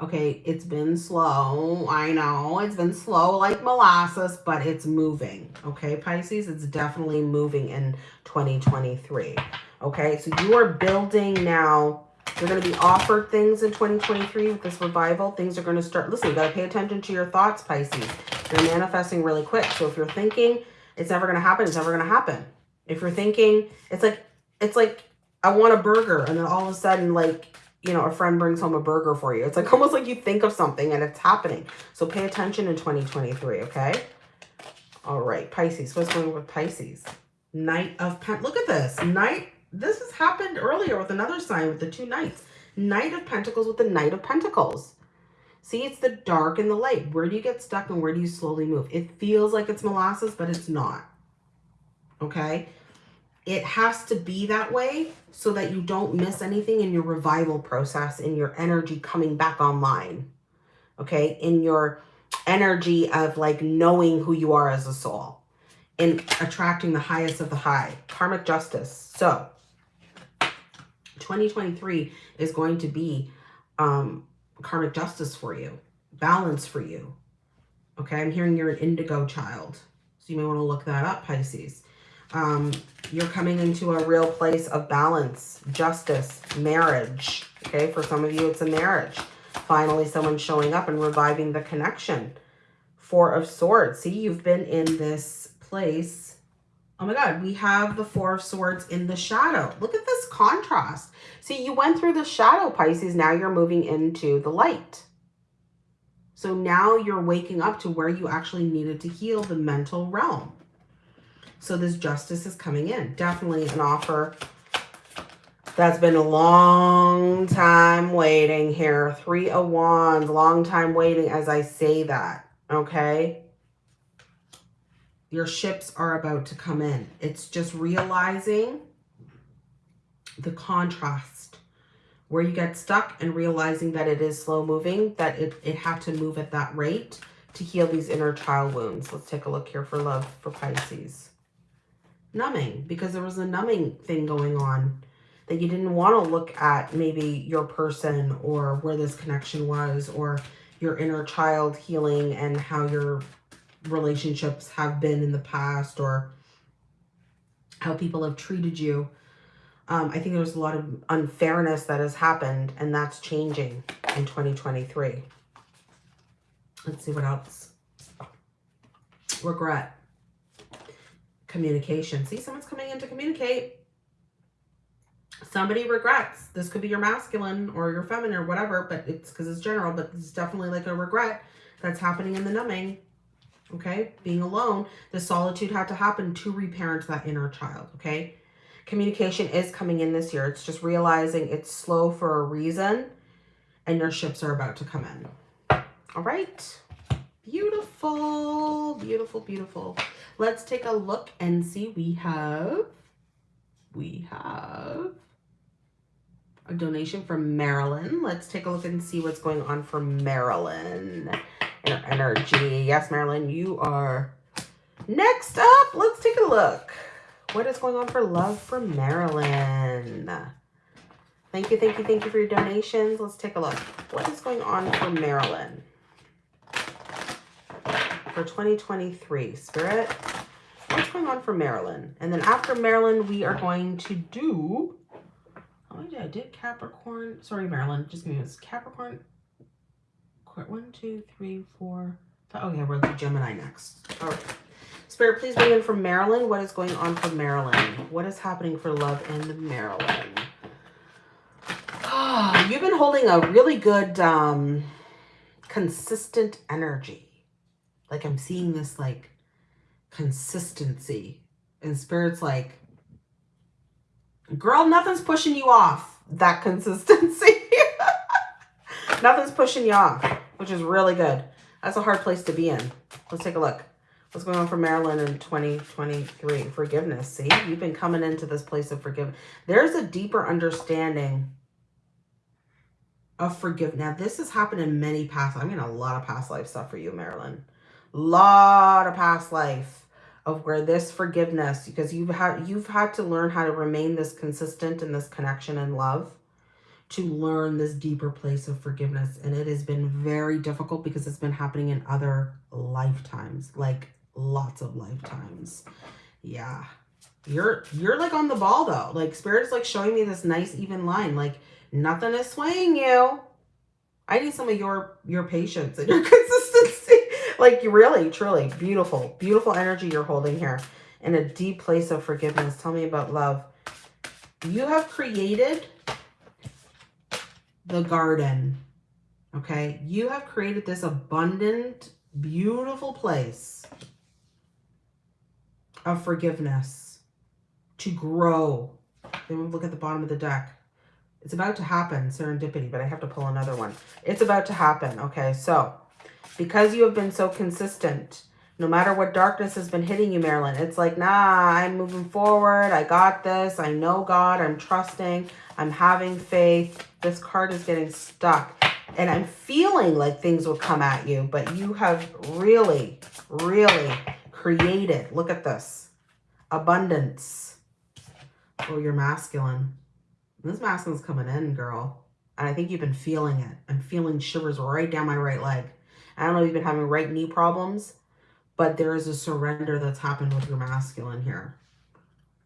Okay, it's been slow. I know it's been slow like molasses, but it's moving. Okay, Pisces, it's definitely moving in 2023. Okay, so you are building now. You're going to be offered things in 2023 with this revival. Things are going to start. Listen, you got to pay attention to your thoughts, Pisces. You're manifesting really quick. So if you're thinking it's never going to happen, it's never going to happen. If you're thinking it's like, it's like, I want a burger. And then all of a sudden, like, you know, a friend brings home a burger for you. It's like almost like you think of something and it's happening. So pay attention in 2023, okay? All right, Pisces. What's going on with Pisces? Knight of Pen. Look at this. Knight. This has happened earlier with another sign with the two knights. Knight of Pentacles with the Knight of Pentacles. See, it's the dark and the light. Where do you get stuck and where do you slowly move? It feels like it's molasses, but it's not. Okay? it has to be that way so that you don't miss anything in your revival process, in your energy coming back online, okay? In your energy of like knowing who you are as a soul and attracting the highest of the high, karmic justice. So 2023 is going to be um, karmic justice for you, balance for you. Okay, I'm hearing you're an indigo child. So you may want to look that up, Pisces um, you're coming into a real place of balance, justice, marriage. Okay, for some of you, it's a marriage. Finally, someone showing up and reviving the connection. Four of Swords. See, you've been in this place. Oh my God, we have the Four of Swords in the shadow. Look at this contrast. See, you went through the shadow, Pisces. Now you're moving into the light. So now you're waking up to where you actually needed to heal the mental realm. So this justice is coming in. Definitely an offer that's been a long time waiting here. Three of Wands, long time waiting as I say that, okay? Your ships are about to come in. It's just realizing the contrast where you get stuck and realizing that it is slow moving, that it, it had to move at that rate to heal these inner child wounds. Let's take a look here for love for Pisces numbing because there was a numbing thing going on that you didn't want to look at maybe your person or where this connection was or your inner child healing and how your relationships have been in the past or how people have treated you. Um, I think there's a lot of unfairness that has happened and that's changing in 2023. Let's see what else. Regret communication. See, someone's coming in to communicate. Somebody regrets. This could be your masculine or your feminine or whatever, but it's because it's general, but it's definitely like a regret that's happening in the numbing. Okay, being alone, the solitude had to happen to reparent that inner child. Okay, communication is coming in this year. It's just realizing it's slow for a reason and your ships are about to come in. All right. Beautiful, beautiful, beautiful. Let's take a look and see. We have, we have a donation from Marilyn. Let's take a look and see what's going on for Marilyn her energy. Yes, Marilyn, you are next up. Let's take a look. What is going on for love for Marilyn? Thank you, thank you, thank you for your donations. Let's take a look. What is going on for Marilyn? for 2023. Spirit, what's going on for Marilyn? And then after Marilyn, we are going to do... Oh, I did. I did Capricorn. Sorry, Marilyn. Just give me this. Capricorn. One, two, three, four. Oh, yeah. Do Gemini next. All right. Spirit, please bring in from Marilyn. What is going on for Marilyn? What is happening for love and Marilyn? You've been holding a really good, um, consistent energy. Like I'm seeing this like consistency. And Spirit's like, girl, nothing's pushing you off that consistency. nothing's pushing you off, which is really good. That's a hard place to be in. Let's take a look. What's going on for Marilyn in 2023? Forgiveness. See, you've been coming into this place of forgiveness. There's a deeper understanding of forgiveness. Now, this has happened in many past. I'm getting a lot of past life stuff for you, Marilyn. Lot of past life of where this forgiveness, because you've had you've had to learn how to remain this consistent in this connection and love to learn this deeper place of forgiveness. And it has been very difficult because it's been happening in other lifetimes, like lots of lifetimes. Yeah. You're you're like on the ball though. Like spirit is like showing me this nice even line. Like Nothing is swaying you. I need some of your your patience and your consistency. like really, truly beautiful, beautiful energy you're holding here in a deep place of forgiveness. Tell me about love. You have created the garden. Okay. You have created this abundant, beautiful place of forgiveness to grow. Then we look at the bottom of the deck. It's about to happen, serendipity, but I have to pull another one. It's about to happen, okay? So, because you have been so consistent, no matter what darkness has been hitting you, Marilyn, it's like, nah, I'm moving forward. I got this. I know God. I'm trusting. I'm having faith. This card is getting stuck. And I'm feeling like things will come at you, but you have really, really created, look at this, abundance. Oh, you're masculine. This masculine's coming in, girl. And I think you've been feeling it. I'm feeling shivers right down my right leg. I don't know if you've been having right knee problems, but there is a surrender that's happened with your masculine here.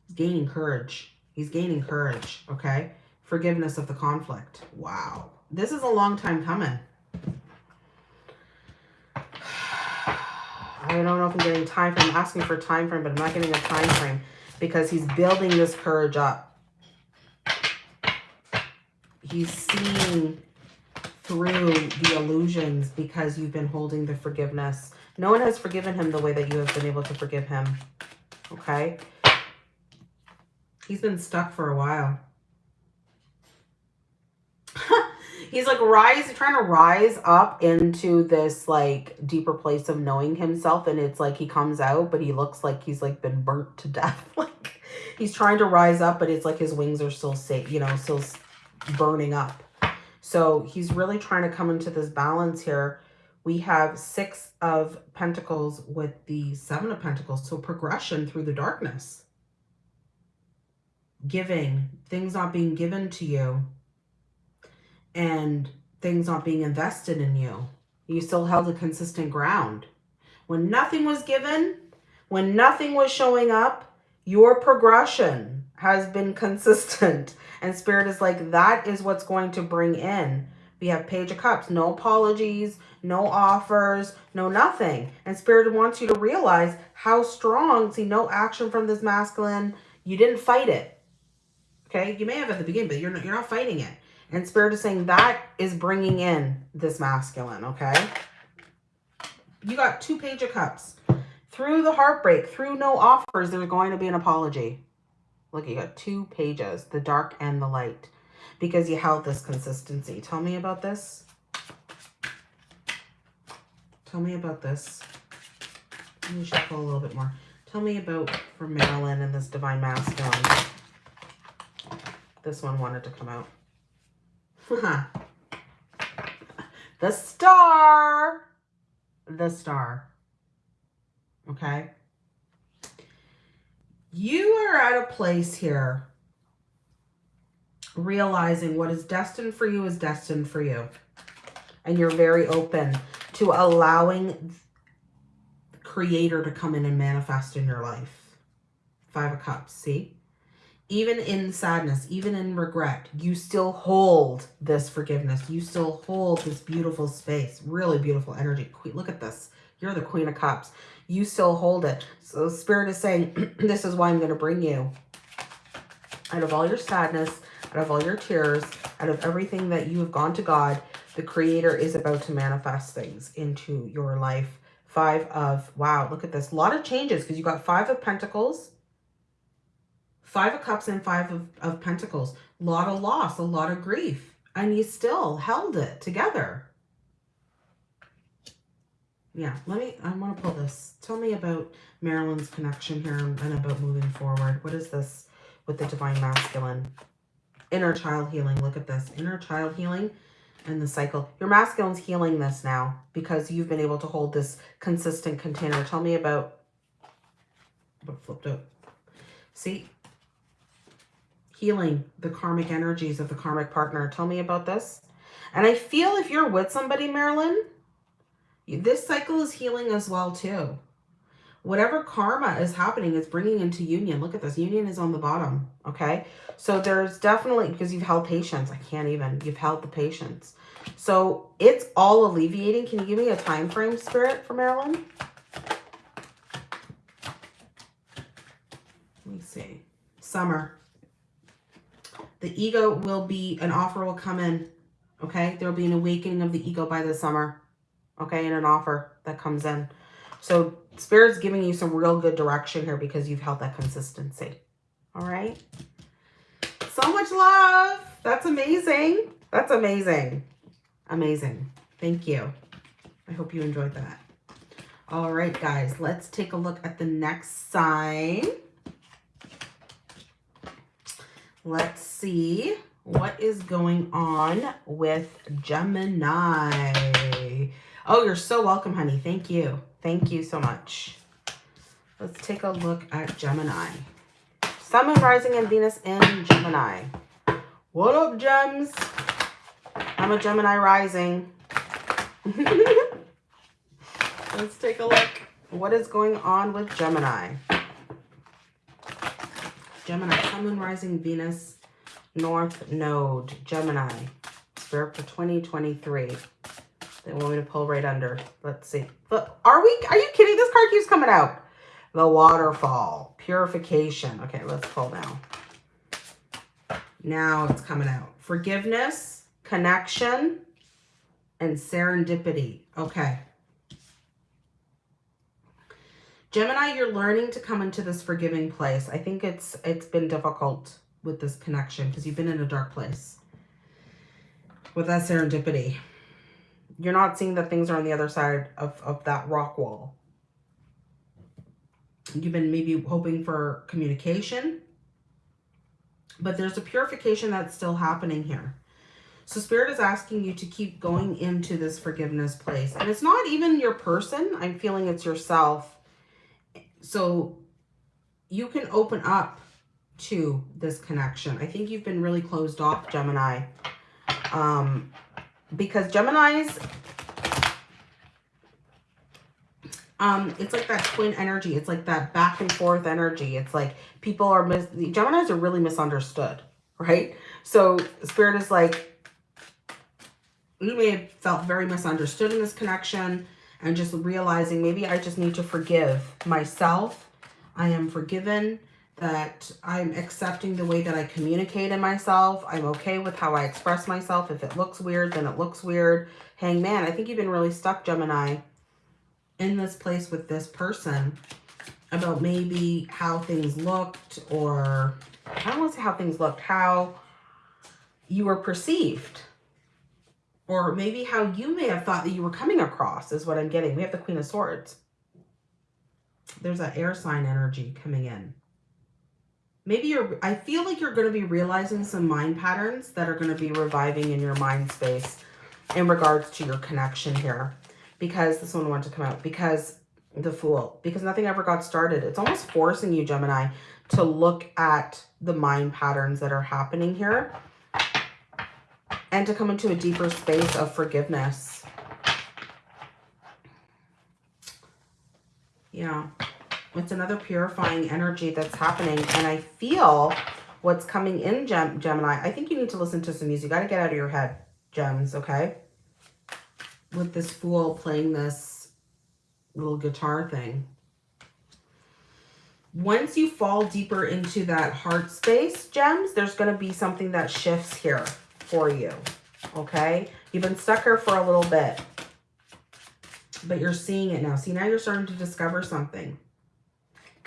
He's gaining courage. He's gaining courage, okay? Forgiveness of the conflict. Wow. This is a long time coming. I don't know if I'm getting time frame. I'm asking for a time frame, but I'm not getting a time frame because he's building this courage up he's seeing through the illusions because you've been holding the forgiveness. No one has forgiven him the way that you have been able to forgive him. Okay? He's been stuck for a while. he's like rise trying to rise up into this like deeper place of knowing himself and it's like he comes out but he looks like he's like been burnt to death like he's trying to rise up but it's like his wings are still safe you know still burning up. So he's really trying to come into this balance here. We have six of pentacles with the seven of pentacles. So progression through the darkness. Giving, things not being given to you. And things not being invested in you. You still held a consistent ground. When nothing was given, when nothing was showing up, your progression has been consistent. And Spirit is like, that is what's going to bring in. We have Page of Cups, no apologies, no offers, no nothing. And Spirit wants you to realize how strong, see, no action from this masculine. You didn't fight it. Okay, you may have at the beginning, but you're not, you're not fighting it. And Spirit is saying that is bringing in this masculine, okay? You got two Page of Cups. Through the heartbreak, through no offers, there's going to be an apology. Look, you got two pages, the dark and the light, because you held this consistency. Tell me about this. Tell me about this. Let me shuffle a little bit more. Tell me about for Marilyn and this Divine Masculine. This one wanted to come out. the star. The star. Okay you are at a place here realizing what is destined for you is destined for you. And you're very open to allowing the creator to come in and manifest in your life. Five of Cups, see? Even in sadness, even in regret, you still hold this forgiveness. You still hold this beautiful space. Really beautiful energy. Look at this. You're the Queen of Cups you still hold it. So Spirit is saying, this is why I'm going to bring you. Out of all your sadness, out of all your tears, out of everything that you have gone to God, the creator is about to manifest things into your life. Five of, wow, look at this. A lot of changes because you got five of pentacles, five of cups and five of, of pentacles. A lot of loss, a lot of grief. And you still held it together. Yeah, let me, I want to pull this. Tell me about Marilyn's connection here and about moving forward. What is this with the Divine Masculine? Inner child healing. Look at this. Inner child healing and the cycle. Your masculine's healing this now because you've been able to hold this consistent container. Tell me about flipped out. See? Healing the karmic energies of the karmic partner. Tell me about this. And I feel if you're with somebody, Marilyn, this cycle is healing as well too. Whatever karma is happening is bringing into union. Look at this. Union is on the bottom. Okay. So there's definitely, because you've held patience. I can't even. You've held the patience. So it's all alleviating. Can you give me a time frame, Spirit, for Marilyn? Let me see. Summer. The ego will be, an offer will come in. Okay. There will be an awakening of the ego by the summer okay, and an offer that comes in. So Spirit's giving you some real good direction here because you've held that consistency. All right. So much love. That's amazing. That's amazing. Amazing. Thank you. I hope you enjoyed that. All right, guys, let's take a look at the next sign. Let's see what is going on with Gemini. Oh, you're so welcome, honey. Thank you. Thank you so much. Let's take a look at Gemini. Sun, Moon, Rising, and Venus in Gemini. What up, gems? I'm a Gemini rising. Let's take a look. What is going on with Gemini? Gemini, Sun, Moon, Rising, Venus, North Node, Gemini. Spirit for 2023. They want me to pull right under. Let's see. But are we, are you kidding? This card keeps coming out. The waterfall, purification. Okay, let's pull now. Now it's coming out. Forgiveness, connection, and serendipity. Okay. Gemini, you're learning to come into this forgiving place. I think it's it's been difficult with this connection because you've been in a dark place with that serendipity. You're not seeing that things are on the other side of, of that rock wall. You've been maybe hoping for communication, but there's a purification that's still happening here. So Spirit is asking you to keep going into this forgiveness place. And it's not even your person. I'm feeling it's yourself. So you can open up to this connection. I think you've been really closed off, Gemini. Um, because Gemini's, um, it's like that twin energy. It's like that back and forth energy. It's like people are, mis The Geminis are really misunderstood, right? So Spirit is like, you may have felt very misunderstood in this connection and just realizing maybe I just need to forgive myself. I am forgiven that I'm accepting the way that I communicate in myself. I'm okay with how I express myself. If it looks weird, then it looks weird. Hangman, I think you've been really stuck, Gemini, in this place with this person about maybe how things looked or, I don't want to say how things looked, how you were perceived. Or maybe how you may have thought that you were coming across is what I'm getting. We have the Queen of Swords. There's that air sign energy coming in maybe you're, I feel like you're going to be realizing some mind patterns that are going to be reviving in your mind space in regards to your connection here. Because this one wanted to come out. Because the Fool. Because nothing ever got started. It's almost forcing you, Gemini, to look at the mind patterns that are happening here. And to come into a deeper space of forgiveness. Yeah. It's another purifying energy that's happening. And I feel what's coming in Gem Gemini. I think you need to listen to some music. You got to get out of your head, Gems, okay? With this fool playing this little guitar thing. Once you fall deeper into that heart space, Gems, there's going to be something that shifts here. for you. Okay? You've been stuck here for a little bit. But you're seeing it now. See, now you're starting to discover something.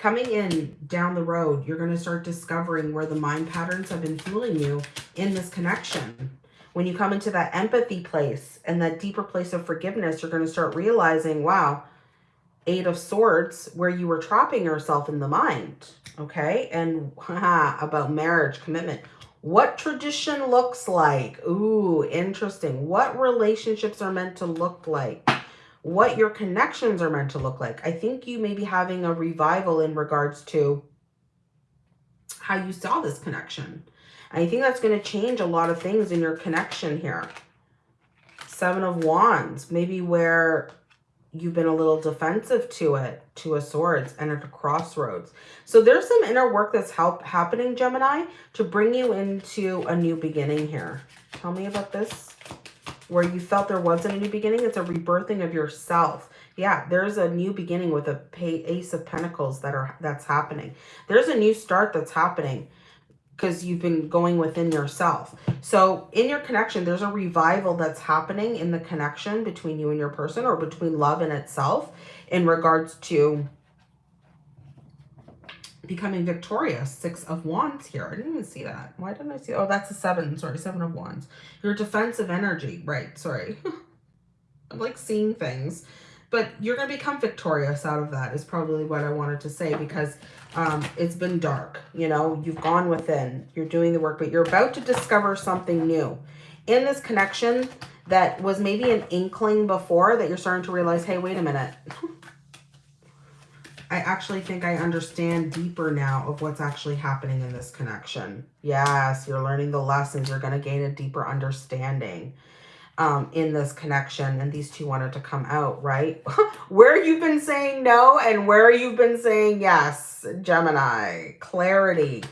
Coming in down the road, you're going to start discovering where the mind patterns have been fueling you in this connection. When you come into that empathy place and that deeper place of forgiveness, you're going to start realizing, wow, Eight of Swords, where you were trapping yourself in the mind. Okay. And about marriage, commitment. What tradition looks like. Ooh, interesting. What relationships are meant to look like. What your connections are meant to look like. I think you may be having a revival in regards to how you saw this connection. I think that's going to change a lot of things in your connection here. Seven of Wands, maybe where you've been a little defensive to it, to a swords and at a crossroads. So there's some inner work that's help happening, Gemini, to bring you into a new beginning here. Tell me about this. Where you felt there wasn't a new beginning, it's a rebirthing of yourself. Yeah, there's a new beginning with a ace of pentacles that are that's happening. There's a new start that's happening because you've been going within yourself. So in your connection, there's a revival that's happening in the connection between you and your person or between love and itself in regards to becoming victorious. Six of Wands here. I didn't even see that. Why didn't I see? Oh, that's a seven. Sorry, seven of Wands. Your defensive energy. Right. Sorry. I'm like seeing things. But you're going to become victorious out of that is probably what I wanted to say because um, it's been dark. You know, you've gone within. You're doing the work, but you're about to discover something new. In this connection that was maybe an inkling before that you're starting to realize, hey, wait a minute. I actually think I understand deeper now of what's actually happening in this connection. Yes, you're learning the lessons. You're going to gain a deeper understanding um, in this connection. And these two wanted to come out, right? where you've been saying no and where you've been saying yes, Gemini. Clarity.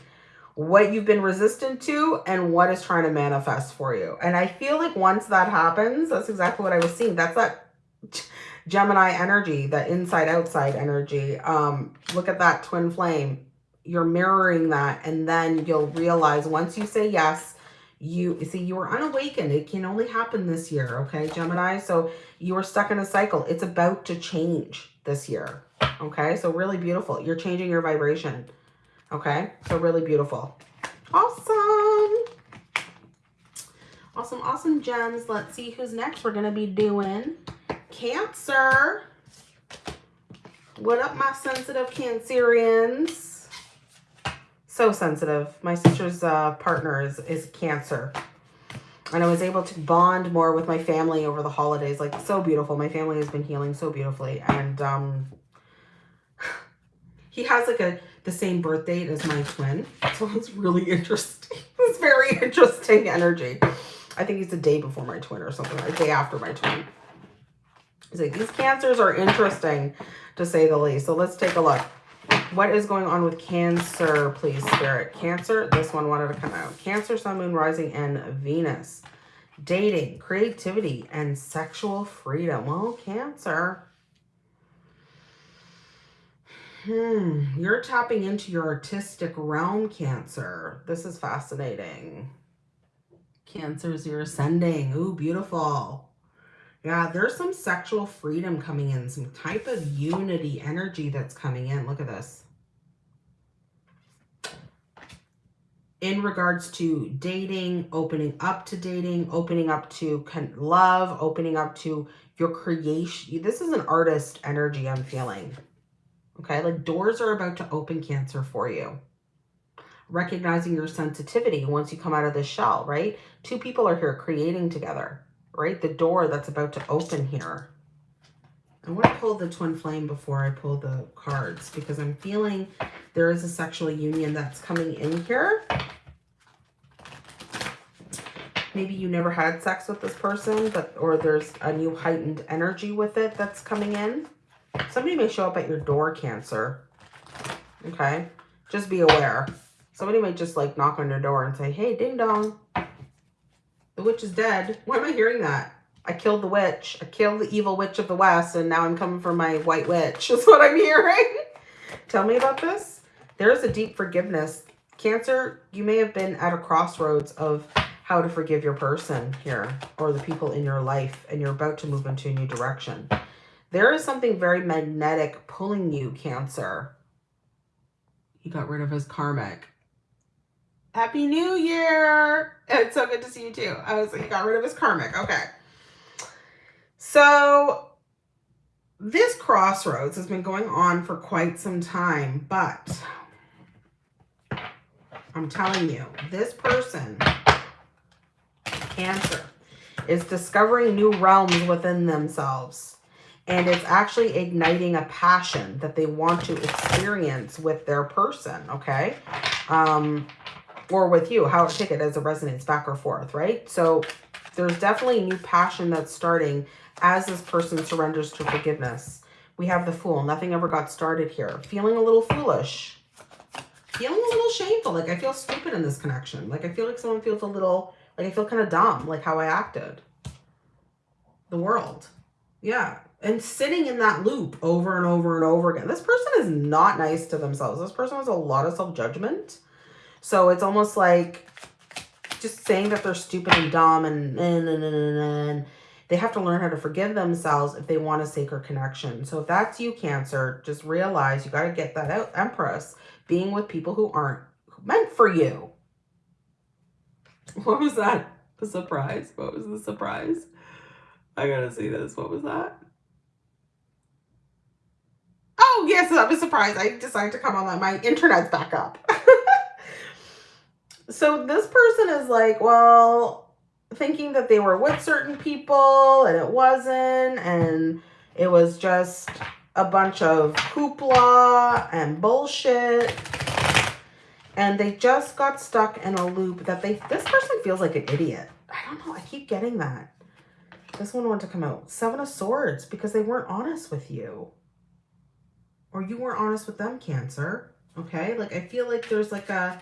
What you've been resistant to and what is trying to manifest for you. And I feel like once that happens, that's exactly what I was seeing. That's that Gemini energy, that inside-outside energy. Um, look at that twin flame. You're mirroring that and then you'll realize once you say yes, you see you were unawakened. It can only happen this year okay gemini? So you are stuck in a cycle. It's about to change this year okay? So really beautiful. You're changing your vibration okay? So really beautiful. Awesome. Awesome awesome gems. Let's see who's next. We're gonna be doing cancer what up my sensitive cancerians so sensitive. My sister's uh, partner is, is cancer. And I was able to bond more with my family over the holidays. Like, so beautiful. My family has been healing so beautifully. And um, he has like a the same birth date as my twin. So it's really interesting. It's very interesting energy. I think he's the day before my twin or something, like day after my twin. Like, these cancers are interesting, to say the least. So let's take a look. What is going on with Cancer, please, Spirit? Cancer, this one wanted to come out. Cancer, Sun, Moon, Rising, and Venus. Dating, creativity, and sexual freedom. Well, Cancer. Hmm, you're tapping into your artistic realm, Cancer. This is fascinating. Cancers, you're ascending. Ooh, beautiful. Yeah, there's some sexual freedom coming in, some type of unity energy that's coming in. Look at this. In regards to dating, opening up to dating, opening up to love, opening up to your creation. This is an artist energy I'm feeling. Okay, like doors are about to open Cancer for you. Recognizing your sensitivity once you come out of the shell, right? Two people are here creating together right? The door that's about to open here. I want to pull the twin flame before I pull the cards because I'm feeling there is a sexual union that's coming in here. Maybe you never had sex with this person, but or there's a new heightened energy with it that's coming in. Somebody may show up at your door, Cancer. Okay? Just be aware. Somebody might just like knock on your door and say, hey, ding dong. The witch is dead. Why am I hearing that? I killed the witch. I killed the evil witch of the west, and now I'm coming for my white witch. That's what I'm hearing. Tell me about this. There is a deep forgiveness. Cancer, you may have been at a crossroads of how to forgive your person here or the people in your life and you're about to move into a new direction. There is something very magnetic pulling you, Cancer. He got rid of his karmic. Happy New Year! It's so good to see you too. I was he got rid of his karmic. Okay. So this crossroads has been going on for quite some time, but I'm telling you, this person, Cancer, is discovering new realms within themselves. And it's actually igniting a passion that they want to experience with their person, okay? Um, or with you, how take it as it resonates back or forth, right? So there's definitely new passion that's starting as this person surrenders to forgiveness. We have the Fool. Nothing ever got started here. Feeling a little foolish. Feeling a little shameful. Like I feel stupid in this connection. Like I feel like someone feels a little, like I feel kind of dumb, like how I acted. The world. Yeah. And sitting in that loop over and over and over again. This person is not nice to themselves. This person has a lot of self-judgment. So it's almost like just saying that they're stupid and dumb and, and, and, and, and they have to learn how to forgive themselves if they want a sacred connection. So if that's you, Cancer, just realize you got to get that out, Empress, being with people who aren't meant for you. What was that? The surprise? What was the surprise? I gotta see this. What was that? Oh, yes, I'm a surprise. I decided to come on. That my internet's back up. so this person is like, well, thinking that they were with certain people and it wasn't and it was just a bunch of hoopla and bullshit. And they just got stuck in a loop that they this person feels like an idiot. I don't know. I keep getting that. This one wanted to come out. Seven of swords because they weren't honest with you. Or you weren't honest with them cancer. Okay? Like i feel like there's like a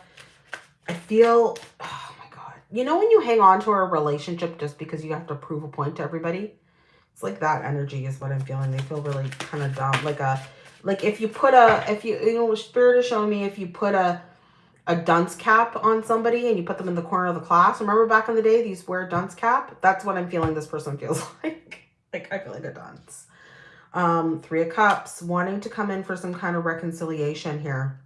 i feel oh my God. you know when you hang on to a relationship just because you have to prove a point to everybody? It's like that energy is what I'm feeling. They feel really kind of dumb. Like a, like if you put a, if you, you know, Spirit is showing me if you put a, a dunce cap on somebody and you put them in the corner of the class. Remember back in the day, these wear a dunce cap? That's what I'm feeling this person feels like. like I feel like a dunce. Um, three of Cups, wanting to come in for some kind of reconciliation here.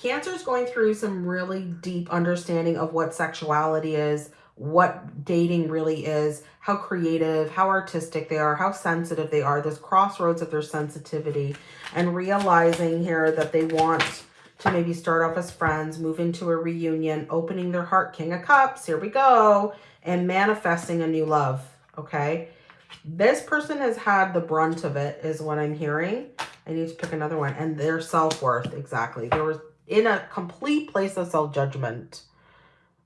Cancer is going through some really deep understanding of what sexuality is, what dating really is, how creative, how artistic they are, how sensitive they are, this crossroads of their sensitivity, and realizing here that they want to maybe start off as friends, move into a reunion, opening their heart, King of Cups, here we go, and manifesting a new love, okay? This person has had the brunt of it, is what I'm hearing. I need to pick another one. And their self-worth, exactly. There was in a complete place of self-judgment.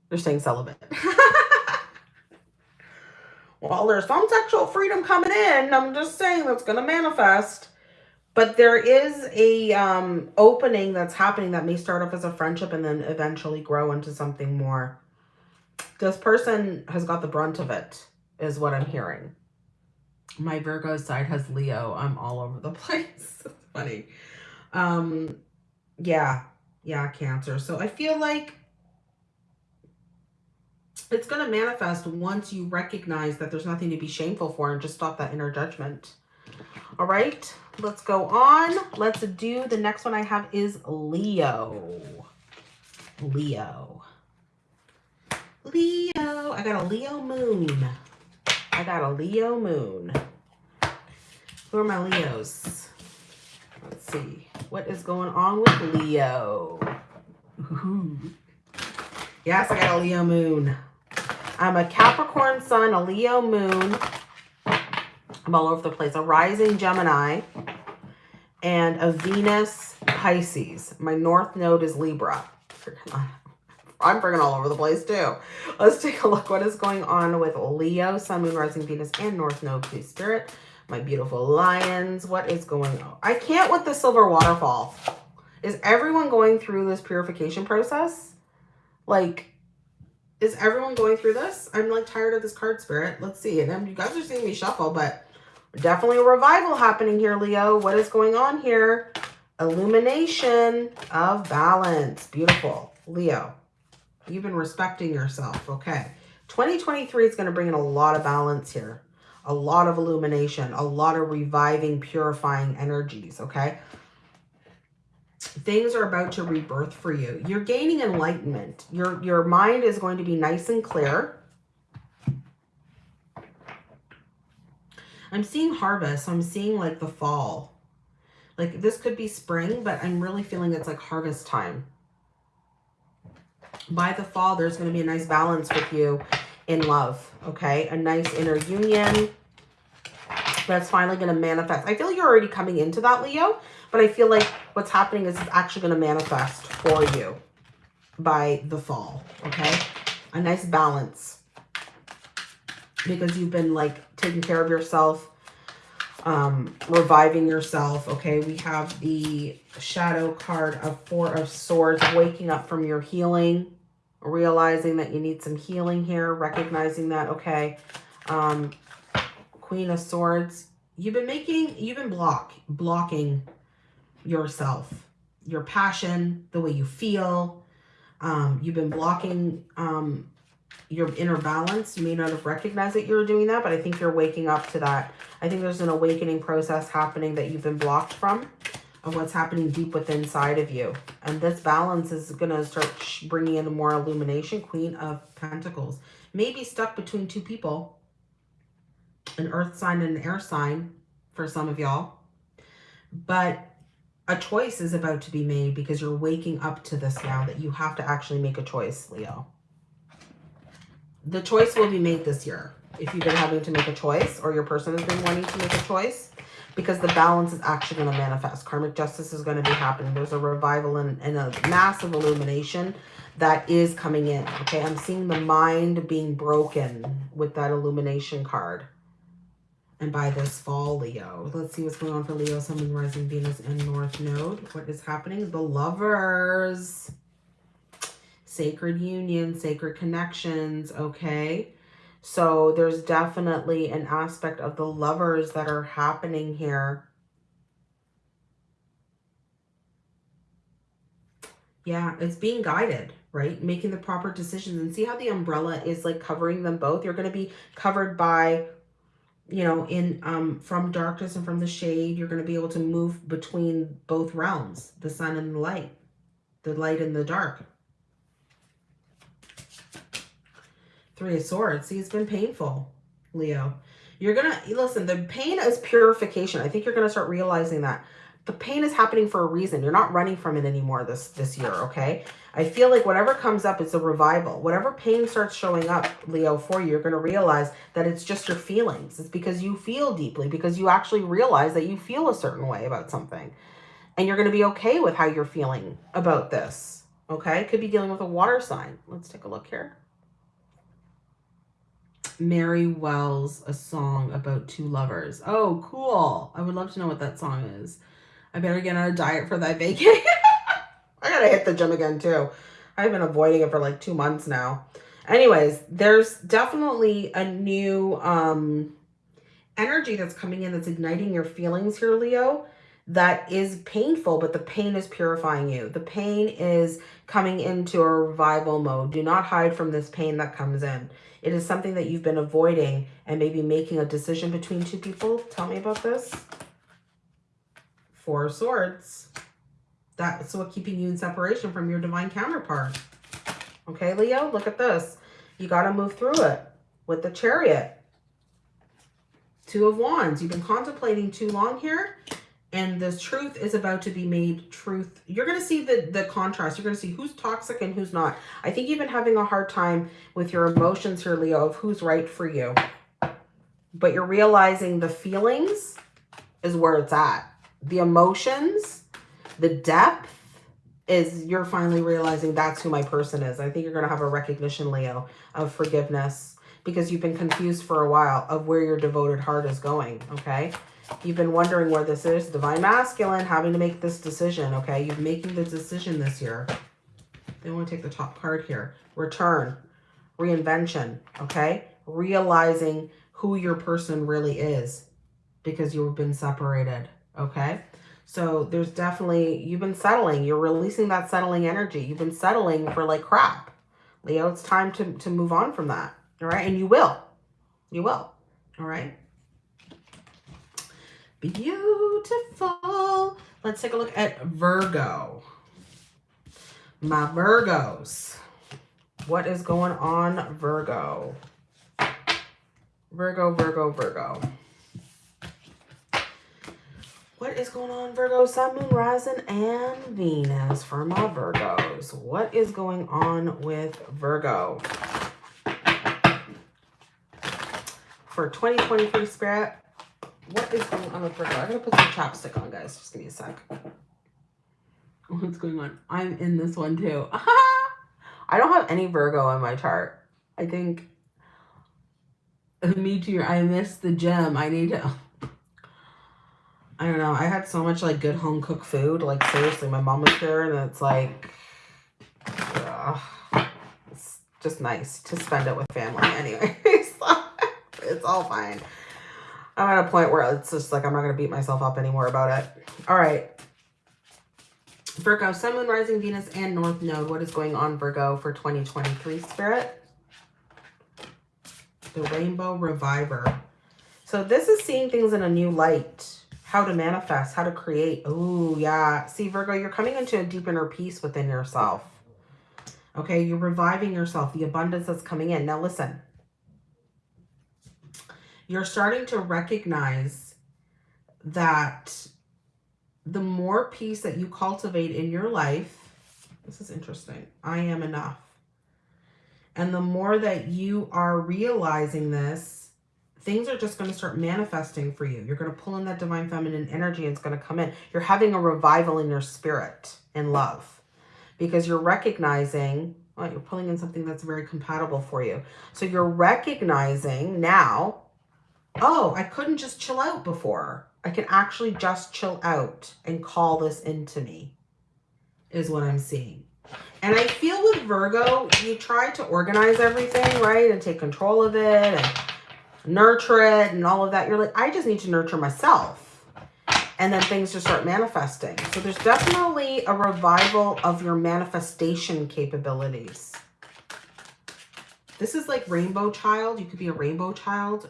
They're staying celibate. well, there's some sexual freedom coming in. I'm just saying that's going to manifest. But there is a um, opening that's happening that may start off as a friendship and then eventually grow into something more. This person has got the brunt of it, is what I'm hearing. My Virgo side has Leo. I'm all over the place. it's funny. Um, yeah, yeah, Cancer. So I feel like it's going to manifest once you recognize that there's nothing to be shameful for and just stop that inner judgment. All right, let's go on. Let's do the next one I have is Leo. Leo. Leo. I got a Leo moon. I got a Leo moon. Who are my Leos? Let's see. What is going on with Leo? Ooh. Yes, I got a Leo moon. I'm a Capricorn sun, a Leo moon. I'm all over the place. A rising Gemini and a Venus Pisces. My north node is Libra. I'm freaking all over the place too. Let's take a look. What is going on with Leo, Sun, Moon, Rising, Venus, and North Node, please, Spirit my beautiful lions. What is going on? I can't with the silver waterfall. Is everyone going through this purification process? Like, is everyone going through this? I'm like tired of this card spirit. Let's see. And you guys are seeing me shuffle, but definitely a revival happening here, Leo. What is going on here? Illumination of balance. Beautiful. Leo. You've been respecting yourself. Okay. 2023 is going to bring in a lot of balance here. A lot of illumination. A lot of reviving, purifying energies. Okay. Things are about to rebirth for you. You're gaining enlightenment. Your, your mind is going to be nice and clear. I'm seeing harvest. I'm seeing like the fall. Like this could be spring, but I'm really feeling it's like harvest time. By the fall, there's going to be a nice balance with you in love, okay? A nice inner union that's finally going to manifest. I feel you're already coming into that, Leo, but I feel like what's happening is it's actually going to manifest for you by the fall, okay? A nice balance because you've been like taking care of yourself, um, reviving yourself. Okay, we have the shadow card of Four of Swords, waking up from your healing, realizing that you need some healing here, recognizing that, okay, um, Queen of Swords, you've been making, you've been block, blocking yourself, your passion, the way you feel. Um, you've been blocking um, your inner balance. You may not have recognized that you were doing that, but I think you're waking up to that. I think there's an awakening process happening that you've been blocked from of what's happening deep within inside of you. And this balance is going to start bringing in more illumination. Queen of Pentacles. Maybe stuck between two people. An earth sign and an air sign for some of y'all. But a choice is about to be made because you're waking up to this now that you have to actually make a choice, Leo the choice will be made this year. If you've been having to make a choice or your person has been wanting to make a choice, because the balance is actually going to manifest. Karmic justice is going to be happening. There's a revival and, and a massive illumination that is coming in. Okay, I'm seeing the mind being broken with that illumination card. And by this fall, Leo. Let's see what's going on for Leo, Sun, Moon, Rising, Venus, and North Node. What is happening? The lovers sacred union, sacred connections, okay? So there's definitely an aspect of the lovers that are happening here. Yeah, it's being guided, right? Making the proper decisions and see how the umbrella is like covering them both. You're going to be covered by, you know, in um from darkness and from the shade. You're going to be able to move between both realms, the sun and the light, the light and the dark. Three of Swords. See, it's been painful, Leo. You're going to, listen, the pain is purification. I think you're going to start realizing that. The pain is happening for a reason. You're not running from it anymore this, this year, okay? I feel like whatever comes up is a revival. Whatever pain starts showing up, Leo, for you, you're going to realize that it's just your feelings. It's because you feel deeply, because you actually realize that you feel a certain way about something. And you're going to be okay with how you're feeling about this, okay? Could be dealing with a water sign. Let's take a look here. Mary Wells, a song about two lovers. Oh, cool. I would love to know what that song is. I better get on a diet for that vacation. I gotta hit the gym again too. I've been avoiding it for like two months now. Anyways, there's definitely a new um, energy that's coming in that's igniting your feelings here, Leo that is painful, but the pain is purifying you. The pain is coming into a revival mode. Do not hide from this pain that comes in. It is something that you've been avoiding and maybe making a decision between two people. Tell me about this. Four Swords. That's what keeping you in separation from your divine counterpart. Okay, Leo, look at this. You got to move through it with the chariot. Two of Wands. You've been contemplating too long here and the truth is about to be made truth. You're going to see the, the contrast. You're going to see who's toxic and who's not. I think you've been having a hard time with your emotions here, Leo, of who's right for you. But you're realizing the feelings is where it's at. The emotions, the depth is you're finally realizing that's who my person is. I think you're going to have a recognition, Leo, of forgiveness because you've been confused for a while of where your devoted heart is going, okay? You've been wondering where this is. Divine Masculine, having to make this decision, okay? You're making the decision this year. They want to take the top card here. Return, reinvention, okay? Realizing who your person really is because you've been separated, okay? So there's definitely, you've been settling. You're releasing that settling energy. You've been settling for like crap. Leo, it's time to, to move on from that. All right. And you will. You will. All right. Beautiful. Let's take a look at Virgo. My Virgos. What is going on, Virgo? Virgo, Virgo, Virgo. What is going on, Virgo? Sun, Moon, Rising, and Venus for my Virgos. What is going on with Virgo? For 2023 Spirit, what is going on with Virgo? I'm going to put some chapstick on, guys. Just give me a sec. What's going on? I'm in this one, too. I don't have any Virgo in my chart. I think... Me too. I missed the gym. I need to... I don't know. I had so much like good home cooked food. Like seriously, my mom was here and it's like, uh, it's just nice to spend it with family anyway. it's all fine. I'm at a point where it's just like, I'm not going to beat myself up anymore about it. All right. Virgo, Sun, Moon, Rising, Venus, and North Node. What is going on, Virgo, for 2023, Spirit? The Rainbow Reviver. So this is seeing things in a new light how to manifest, how to create. Oh, yeah. See, Virgo, you're coming into a deep inner peace within yourself. Okay, you're reviving yourself, the abundance that's coming in. Now, listen. You're starting to recognize that the more peace that you cultivate in your life, this is interesting, I am enough. And the more that you are realizing this, things are just going to start manifesting for you. You're going to pull in that divine feminine energy and it's going to come in. You're having a revival in your spirit in love because you're recognizing, well, you're pulling in something that's very compatible for you. So you're recognizing now, oh, I couldn't just chill out before. I can actually just chill out and call this into me is what I'm seeing. And I feel with Virgo, you try to organize everything, right? And take control of it and nurture it and all of that. You're like, I just need to nurture myself. And then things just start manifesting. So there's definitely a revival of your manifestation capabilities. This is like rainbow child. You could be a rainbow child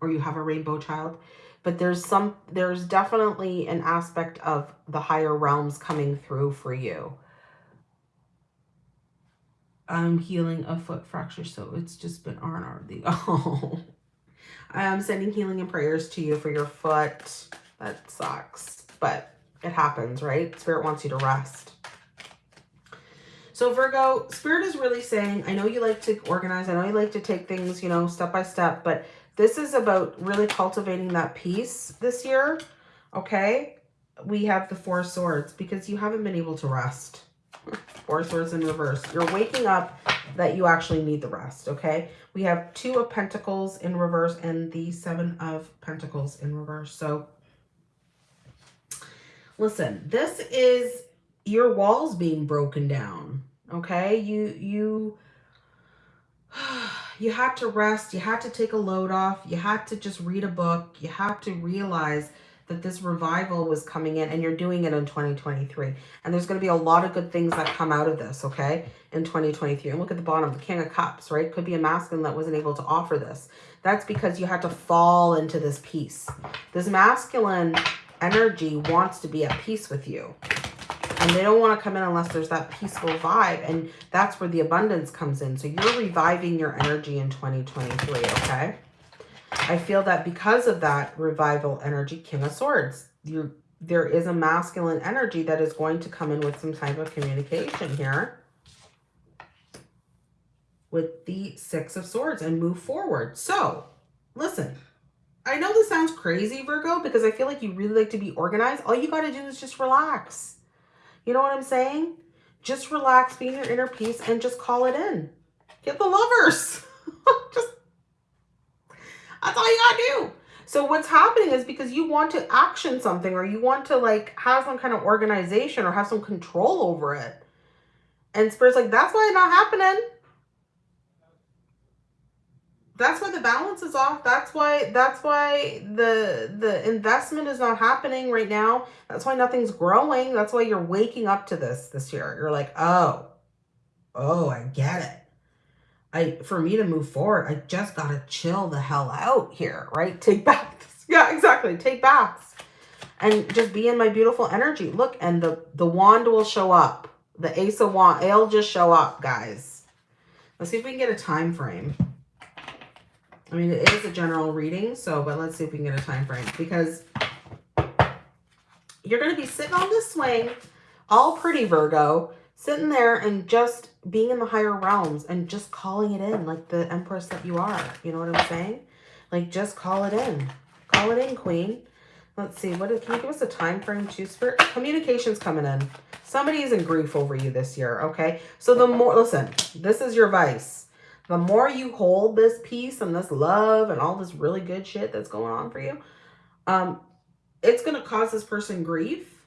or you have a rainbow child. But there's some, there's definitely an aspect of the higher realms coming through for you. I'm healing a foot fracture, so it's just been R&R. Oh. I'm sending healing and prayers to you for your foot. That sucks, but it happens, right? Spirit wants you to rest. So Virgo, Spirit is really saying, I know you like to organize. I know you like to take things, you know, step by step, but this is about really cultivating that peace this year, okay? We have the Four Swords because you haven't been able to rest. Four Swords in reverse. You're waking up that you actually need the rest, okay? We have two of Pentacles in reverse and the Seven of Pentacles in reverse. So listen, this is your walls being broken down, okay? You, you, you had to rest. You had to take a load off. You had to just read a book. You had to realize that this revival was coming in and you're doing it in 2023. And there's going to be a lot of good things that come out of this, okay, in 2023. And look at the bottom, the King of Cups, right? Could be a masculine that wasn't able to offer this. That's because you had to fall into this peace. This masculine energy wants to be at peace with you. And they don't want to come in unless there's that peaceful vibe. And that's where the abundance comes in. So you're reviving your energy in 2023, okay? I feel that because of that revival energy, King of Swords, you there is a masculine energy that is going to come in with some type of communication here with the Six of Swords and move forward. So, listen, I know this sounds crazy, Virgo, because I feel like you really like to be organized. All you got to do is just relax. You know what I'm saying? Just relax, be in your inner peace, and just call it in. Get the lovers. just that's all you gotta do. So what's happening is because you want to action something or you want to like have some kind of organization or have some control over it. And Spirit's like, that's why it's not happening. That's why the balance is off. That's why that's why the the investment is not happening right now. That's why nothing's growing. That's why you're waking up to this this year. You're like, oh, Oh, I get it. I for me to move forward, I just gotta chill the hell out here, right? Take baths. Yeah, exactly. Take baths. And just be in my beautiful energy. Look, and the, the wand will show up. The ace of wand, it'll just show up, guys. Let's see if we can get a time frame. I mean, it is a general reading, so, but let's see if we can get a time frame. Because you're going to be sitting on this swing, all pretty Virgo, sitting there and just being in the higher realms and just calling it in like the empress that you are. You know what I'm saying? Like, just call it in. Call it in, queen. Let's see. What can you give us a time frame too, Spirit? Communication's coming in. Somebody is in grief over you this year, okay? So the more, listen, this is your vice. The more you hold this peace and this love and all this really good shit that's going on for you, um, it's going to cause this person grief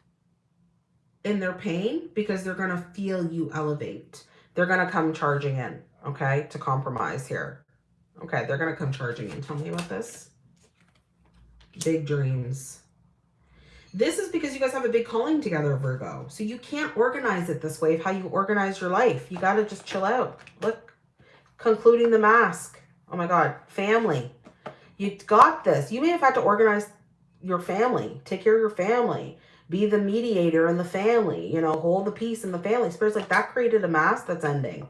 in their pain because they're going to feel you elevate. They're going to come charging in, okay, to compromise here. Okay, they're going to come charging in. Tell me about this. Big dreams. This is because you guys have a big calling together, Virgo. So you can't organize it this way of how you organize your life. You got to just chill out. Look, concluding the mask. Oh my God, family. You got this. You may have had to organize your family, take care of your family, be the mediator in the family, you know, hold the peace in the family. Spirits like that created a mask that's ending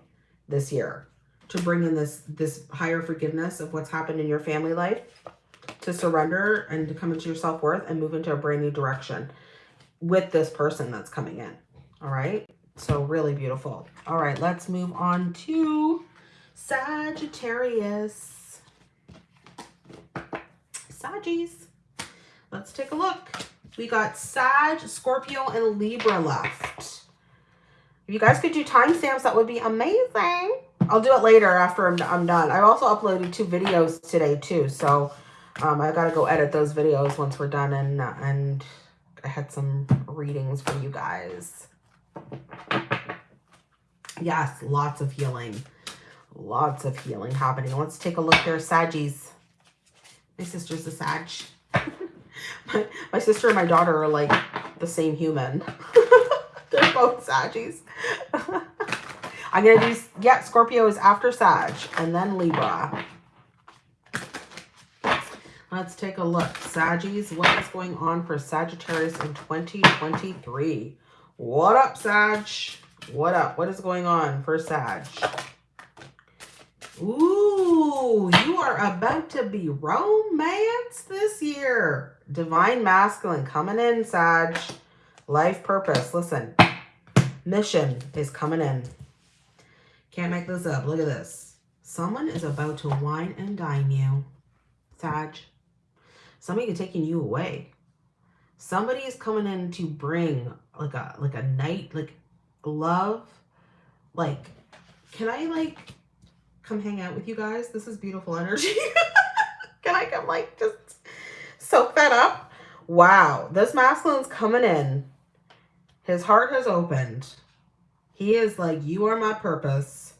this year to bring in this, this higher forgiveness of what's happened in your family life, to surrender and to come into your self-worth and move into a brand new direction with this person that's coming in. All right. So really beautiful. All right, let's move on to Sagittarius. Saggies. Let's take a look. We got Sag, Scorpio, and Libra left. If you guys could do timestamps, that would be amazing. I'll do it later after I'm, I'm done. I also uploaded two videos today too. So um, I got to go edit those videos once we're done. And, and I had some readings for you guys. Yes, lots of healing. Lots of healing happening. Let's take a look here. Saggies. My sister's a Sag. my, my sister and my daughter are like the same human. They're both Saggies. I'm going to do, yeah, Scorpio is after Sag and then Libra. Let's take a look. Saggies, what is going on for Sagittarius in 2023? What up, Sag? What up? What is going on for Sag? Ooh, you are about to be romance this year. Divine masculine coming in, Sag. Life purpose. Listen, mission is coming in. Can't make this up. Look at this. Someone is about to wine and dine you, Sag. Somebody is taking you away. Somebody is coming in to bring like a like a night, like love. Like, can I like come hang out with you guys. This is beautiful energy. Can I come like just soak that up? Wow, this masculine's coming in. His heart has opened. He is like, you are my purpose.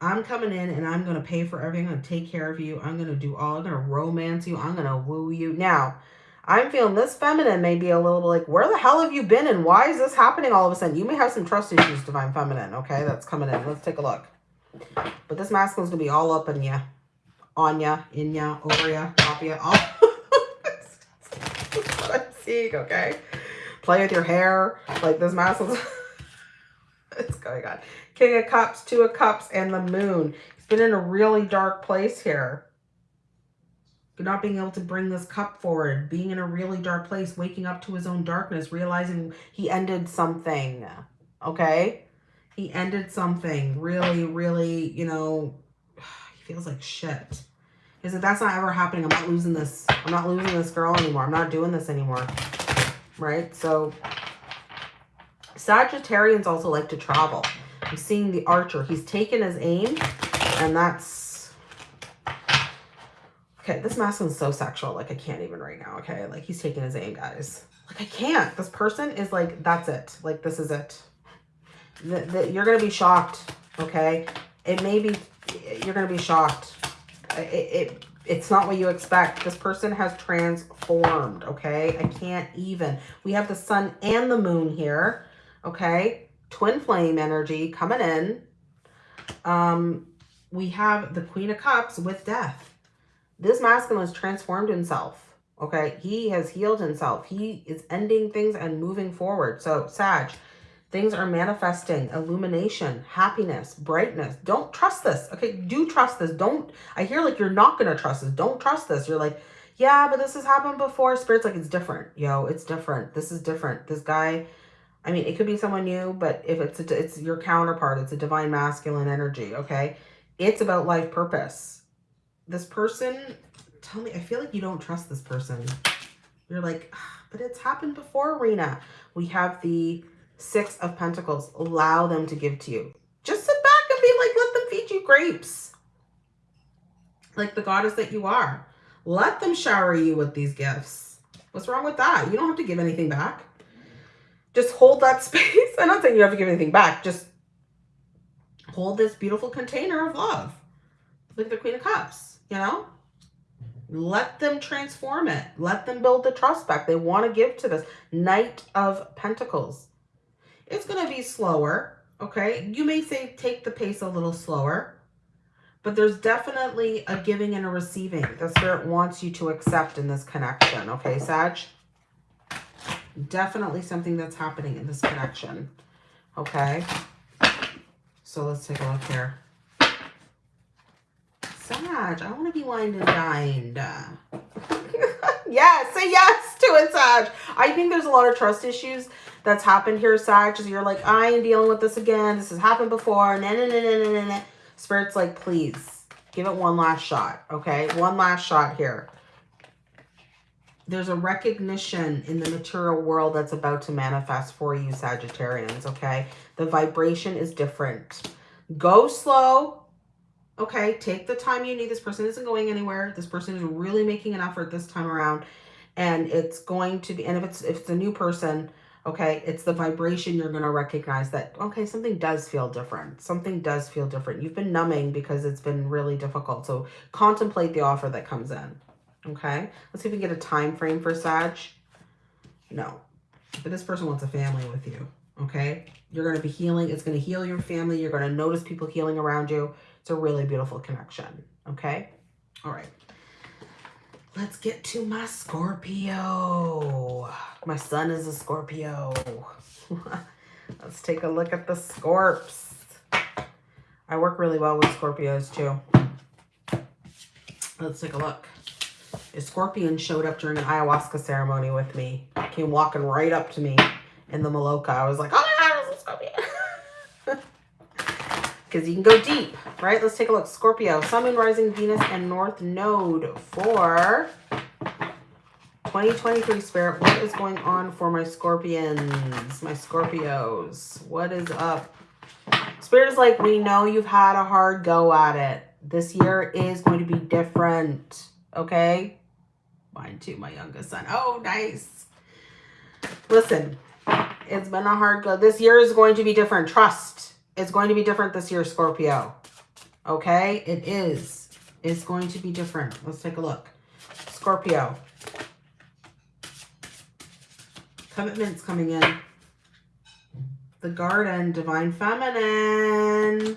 I'm coming in and I'm going to pay for everything. I'm going to take care of you. I'm going to do all, I'm going to romance you. I'm going to woo you. Now, I'm feeling this feminine may be a little like, where the hell have you been and why is this happening all of a sudden? You may have some trust issues, Divine Feminine, okay? That's coming in. Let's take a look. But this masculine's going to be all up in ya. On ya, in ya, over ya, top ya, all. Seeing, okay? Play with your hair. Like this masculine's... What's going on? King of Cups, Two of Cups, and the Moon. He's been in a really dark place here. Not being able to bring this cup forward. Being in a really dark place. Waking up to his own darkness. Realizing he ended something. Okay? He ended something really, really, you know, he feels like shit. He said, that's not ever happening. I'm not losing this. I'm not losing this girl anymore. I'm not doing this anymore. Right? So Sagittarians also like to travel. I'm seeing the archer. He's taken his aim and that's... Okay, this masculine's so sexual. Like, I can't even right now, okay? Like, he's taking his aim, guys. Like, I can't. This person is like, that's it. Like, this is it the, the, you're going to be shocked, okay? It may be, you're going to be shocked. It, it, it's not what you expect. This person has transformed, okay? I can't even. We have the sun and the moon here, okay? Twin flame energy coming in, Um, we have the Queen of Cups with death. This masculine has transformed himself. Okay, he has healed himself. He is ending things and moving forward. So, Sag, things are manifesting, illumination, happiness, brightness. Don't trust this. Okay, do trust this. Don't, I hear like you're not going to trust this. Don't trust this. You're like, yeah, but this has happened before. Spirit's like, it's different. Yo, it's different. This is different. This guy, I mean, it could be someone new, but if it's a, it's your counterpart, it's a divine masculine energy, okay? It's about life purpose. This person, tell me, I feel like you don't trust this person. You're like, ah, but it's happened before, Rena. We have the Six of Pentacles. Allow them to give to you. Just sit back and be like, let them feed you grapes. Like the goddess that you are. Let them shower you with these gifts. What's wrong with that? You don't have to give anything back. Just hold that space. I'm not saying you have to give anything back. Just hold this beautiful container of love. Like the Queen of Cups, you know? Let them transform it. Let them build the trust back. They want to give to this. Knight of Pentacles. It's going to be slower, okay? You may say take the pace a little slower. But there's definitely a giving and a receiving. The Spirit wants you to accept in this connection. Okay, Sag? Definitely something that's happening in this connection. Okay? So let's take a look here. Sag, I want to be wined and dined. yes, say yes to it, Sag. I think there's a lot of trust issues that's happened here, Sag. You're like, I am dealing with this again. This has happened before. Nah, nah, nah, nah, nah, nah. Spirit's like, please, give it one last shot, okay? One last shot here. There's a recognition in the material world that's about to manifest for you, Sagittarians, okay? The vibration is different. Go slow, okay? Take the time you need. This person isn't going anywhere. This person is really making an effort this time around. And it's going to be, and if it's, if it's a new person, okay? It's the vibration you're going to recognize that okay something does feel different. Something does feel different. You've been numbing because it's been really difficult so contemplate the offer that comes in okay? Let's see if we can get a time frame for sag. No. But this person wants a family with you okay? You're going to be healing it's going to heal your family you're going to notice people healing around you. It's a really beautiful connection okay? All right Let's get to my Scorpio. My son is a Scorpio. Let's take a look at the Scorps. I work really well with Scorpios too. Let's take a look. A scorpion showed up during an ayahuasca ceremony with me. Came walking right up to me in the Maloka. I was like, oh my God, it's a scorpion. Because you can go deep right? Let's take a look. Scorpio, Sun, Moon, Rising, Venus, and North Node for 2023 Spirit. What is going on for my Scorpions, my Scorpios? What is up? Spirit is like, we know you've had a hard go at it. This year is going to be different, okay? Mine too, my youngest son. Oh, nice. Listen, it's been a hard go. This year is going to be different. Trust. It's going to be different this year, Scorpio. Okay, it is. It's going to be different. Let's take a look. Scorpio. Commitments coming in. The Garden, Divine Feminine.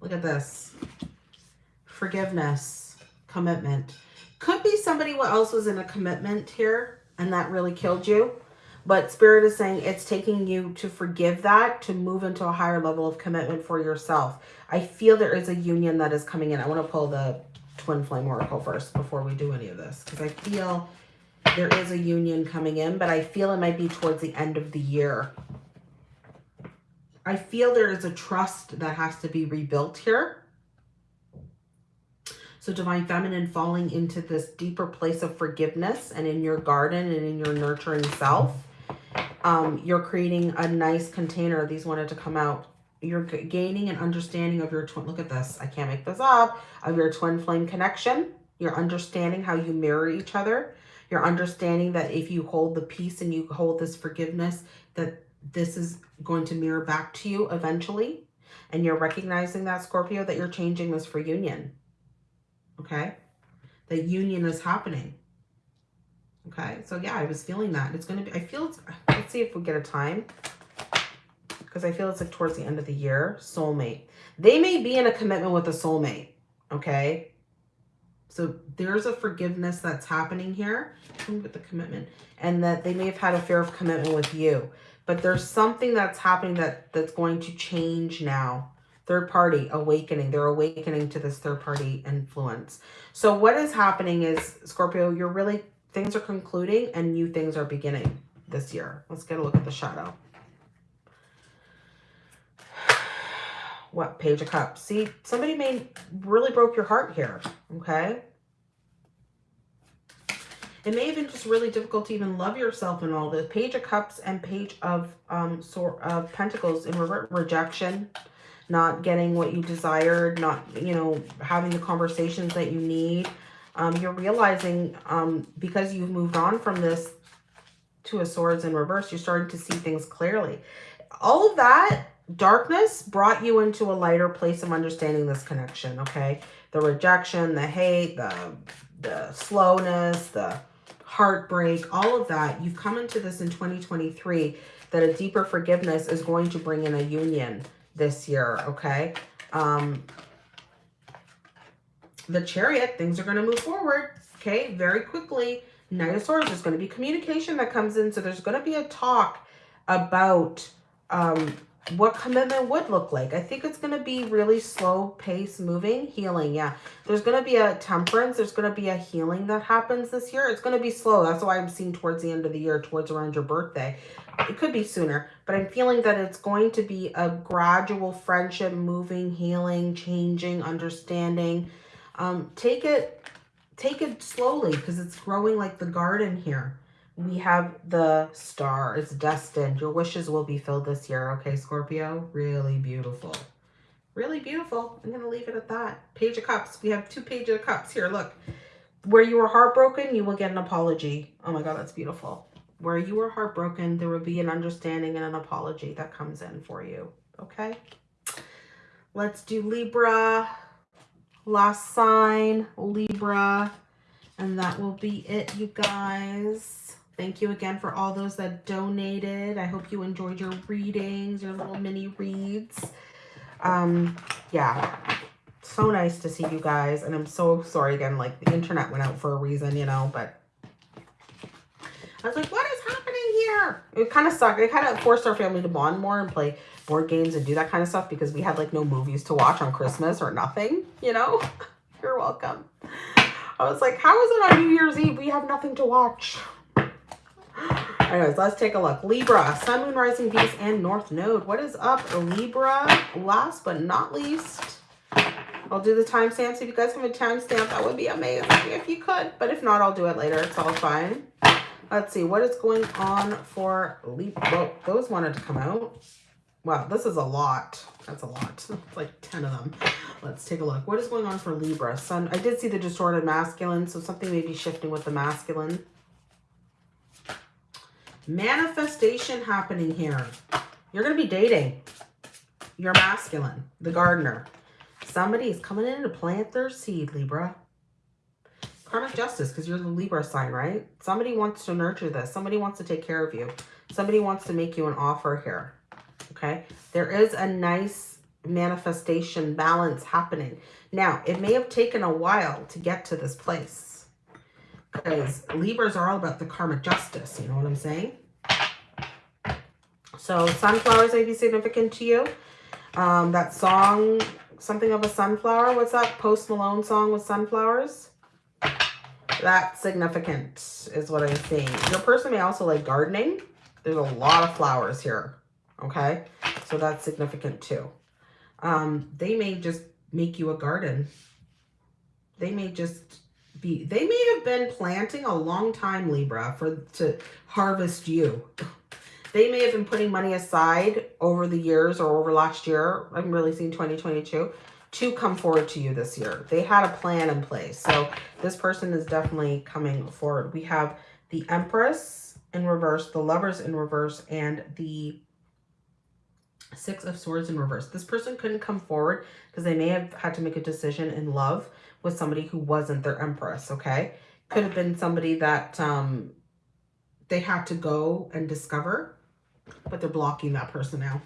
Look at this. Forgiveness. Commitment. Could be somebody else was in a commitment here and that really killed you. But Spirit is saying it's taking you to forgive that, to move into a higher level of commitment for yourself. I feel there is a union that is coming in. I want to pull the Twin Flame Oracle first before we do any of this. Because I feel there is a union coming in, but I feel it might be towards the end of the year. I feel there is a trust that has to be rebuilt here. So Divine Feminine falling into this deeper place of forgiveness and in your garden and in your nurturing self um, you're creating a nice container. These wanted to come out. You're gaining an understanding of your twin. Look at this. I can't make this up. Of your twin flame connection. You're understanding how you mirror each other. You're understanding that if you hold the peace and you hold this forgiveness, that this is going to mirror back to you eventually. And you're recognizing that, Scorpio, that you're changing this for union. Okay? That union is happening. Okay, so yeah, I was feeling that. It's going to be, I feel, it's, let's see if we get a time. Because I feel it's like towards the end of the year. Soulmate. They may be in a commitment with a soulmate. Okay. So there's a forgiveness that's happening here with the commitment and that they may have had a fear of commitment with you. But there's something that's happening that that's going to change now. Third party awakening. They're awakening to this third party influence. So what is happening is, Scorpio, you're really, things are concluding and new things are beginning this year. Let's get a look at the shadow. What? Page of Cups. See, somebody may really broke your heart here, okay? It may have been just really difficult to even love yourself in all this. Page of Cups and Page of um sort of Pentacles in re rejection, not getting what you desired, not, you know, having the conversations that you need. Um, you're realizing um, because you've moved on from this Two of Swords in reverse, you're starting to see things clearly. All of that darkness brought you into a lighter place of understanding this connection, okay? The rejection, the hate, the, the slowness, the heartbreak, all of that. You've come into this in 2023 that a deeper forgiveness is going to bring in a union this year, okay? Um, the chariot, things are going to move forward, okay, very quickly. Knight of Swords, there's going to be communication that comes in. So there's going to be a talk about um, what commitment would look like. I think it's going to be really slow pace moving, healing. Yeah, there's going to be a temperance. There's going to be a healing that happens this year. It's going to be slow. That's why I'm seeing towards the end of the year, towards around your birthday. It could be sooner, but I'm feeling that it's going to be a gradual friendship, moving, healing, changing, understanding. Um, take it take it slowly because it's growing like the garden here. We have the star. It's destined. Your wishes will be filled this year. Okay, Scorpio? Really beautiful. Really beautiful. I'm going to leave it at that. Page of Cups. We have two Page of Cups here. Look. Where you were heartbroken, you will get an apology. Oh my God, that's beautiful. Where you were heartbroken, there will be an understanding and an apology that comes in for you. Okay? Let's do Libra last sign, Libra. And that will be it, you guys. Thank you again for all those that donated. I hope you enjoyed your readings, your little mini reads. Um, yeah, so nice to see you guys. And I'm so sorry again, like the internet went out for a reason, you know, but I was like, what is happening here? It kind of sucked. It kind of forced our family to bond more and play board games and do that kind of stuff because we had like no movies to watch on Christmas or nothing, you know? You're welcome. I was like, how is it on New Year's Eve we have nothing to watch? Anyways, let's take a look. Libra, Sun, Moon, Rising, Venus, and North Node. What is up, Libra? Last but not least, I'll do the timestamps. If you guys have a timestamp, that would be amazing if you could. But if not, I'll do it later. It's all fine. Let's see. What is going on for Libra? Well, those wanted to come out. Wow, this is a lot. That's a lot. It's like 10 of them. Let's take a look. What is going on for Libra? Sun. I did see the distorted masculine, so something may be shifting with the masculine. Manifestation happening here. You're going to be dating. Your masculine, the gardener. Somebody is coming in to plant their seed, Libra. Karmic justice, because you're the Libra sign, right? Somebody wants to nurture this. Somebody wants to take care of you. Somebody wants to make you an offer here okay? There is a nice manifestation balance happening. Now, it may have taken a while to get to this place because Libras are all about the karmic justice, you know what I'm saying? So sunflowers may be significant to you. Um, that song, something of a sunflower, what's that Post Malone song with sunflowers? That's significant is what I'm seeing. Your person may also like gardening. There's a lot of flowers here okay? So that's significant too. Um, they may just make you a garden. They may just be, they may have been planting a long time, Libra, for to harvest you. They may have been putting money aside over the years or over last year. I'm really seeing 2022 to come forward to you this year. They had a plan in place. So this person is definitely coming forward. We have the Empress in reverse, the Lovers in reverse, and the Six of Swords in reverse. This person couldn't come forward because they may have had to make a decision in love with somebody who wasn't their empress, okay? Could have been somebody that um, they had to go and discover, but they're blocking that person now.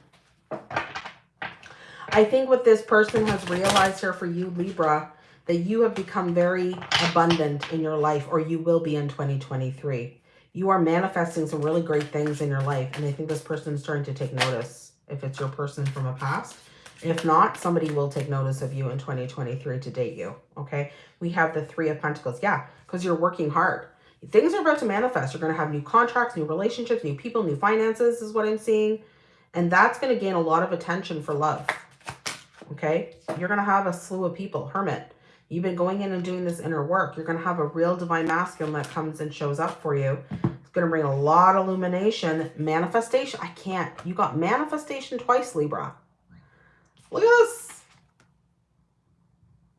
I think what this person has realized here for you, Libra, that you have become very abundant in your life or you will be in 2023. You are manifesting some really great things in your life. And I think this person is starting to take notice if it's your person from a past. If not, somebody will take notice of you in 2023 to date you. Okay. We have the three of pentacles. Yeah. Because you're working hard. Things are about to manifest. You're going to have new contracts, new relationships, new people, new finances is what I'm seeing. And that's going to gain a lot of attention for love. Okay. You're going to have a slew of people. Hermit. You've been going in and doing this inner work. You're going to have a real divine masculine that comes and shows up for you. Going to bring a lot of illumination. Manifestation. I can't. You got manifestation twice, Libra. Look at this.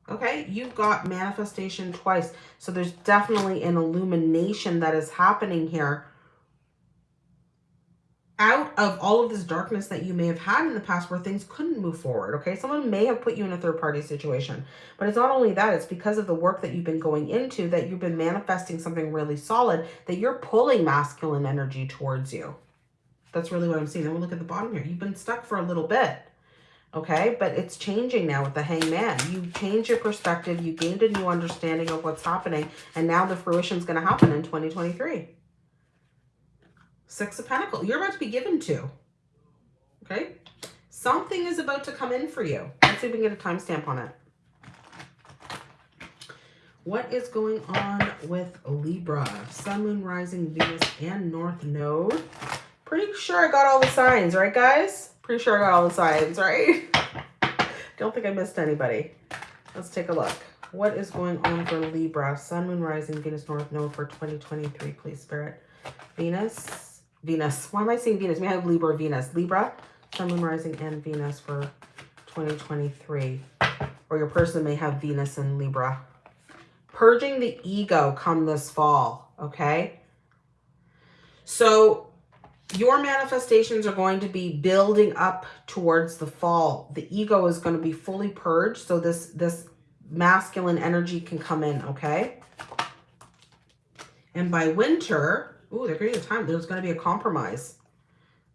Okay, you've got manifestation twice. So there's definitely an illumination that is happening here out of all of this darkness that you may have had in the past where things couldn't move forward, okay? Someone may have put you in a third-party situation. But it's not only that, it's because of the work that you've been going into that you've been manifesting something really solid that you're pulling masculine energy towards you. That's really what I'm seeing. Then we'll look at the bottom here. You've been stuck for a little bit, okay? But it's changing now with the hangman. You changed your perspective. You gained a new understanding of what's happening. And now the fruition is going to happen in 2023. Six of Pentacles. You're about to be given to. Okay? Something is about to come in for you. Let's see if we can get a timestamp on it. What is going on with Libra? Sun, Moon, Rising, Venus, and North Node. Pretty sure I got all the signs, right, guys? Pretty sure I got all the signs, right? Don't think I missed anybody. Let's take a look. What is going on for Libra? Sun, Moon, Rising, Venus, North Node for 2023, please, Spirit. Venus, Venus. Why am I saying Venus? We have Libra, Venus. Libra, Sun, Moon, Rising, and Venus for 2023. Or your person may have Venus and Libra. Purging the ego come this fall, okay? So your manifestations are going to be building up towards the fall. The ego is going to be fully purged so this, this masculine energy can come in, okay? And by winter, Ooh, they're getting a time. There's going to be a compromise,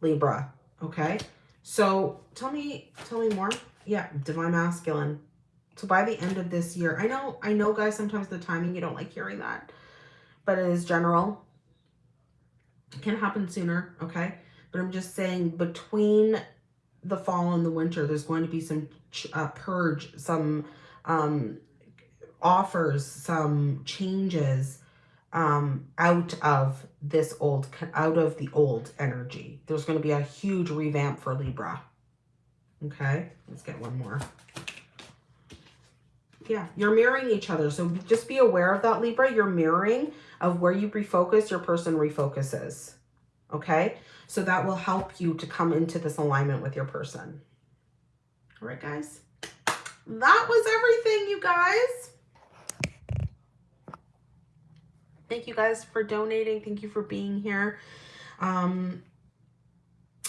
Libra. Okay. So tell me, tell me more. Yeah, divine masculine. So by the end of this year, I know, I know guys, sometimes the timing, you don't like hearing that, but it is general. It can happen sooner. Okay. But I'm just saying between the fall and the winter, there's going to be some uh, purge, some um, offers, some changes, um, out of this old, out of the old energy. There's going to be a huge revamp for Libra. Okay, let's get one more. Yeah, you're mirroring each other. So just be aware of that, Libra. You're mirroring of where you refocus, your person refocuses. Okay, so that will help you to come into this alignment with your person. All right, guys. That was everything, you guys. Thank you guys for donating. Thank you for being here. Um,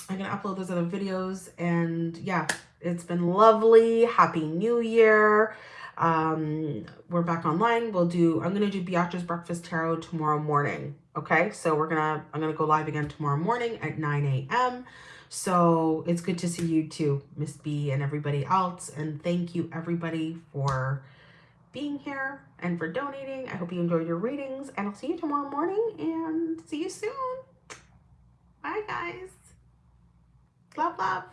I'm going to upload those other videos. And yeah, it's been lovely. Happy New Year. Um, we're back online. We'll do, I'm going to do Beatrice Breakfast Tarot tomorrow morning. Okay, so we're going to, I'm going to go live again tomorrow morning at 9 a.m. So it's good to see you too, Miss B and everybody else. And thank you everybody for being here and for donating. I hope you enjoyed your readings and I'll see you tomorrow morning and see you soon. Bye guys. Love, love.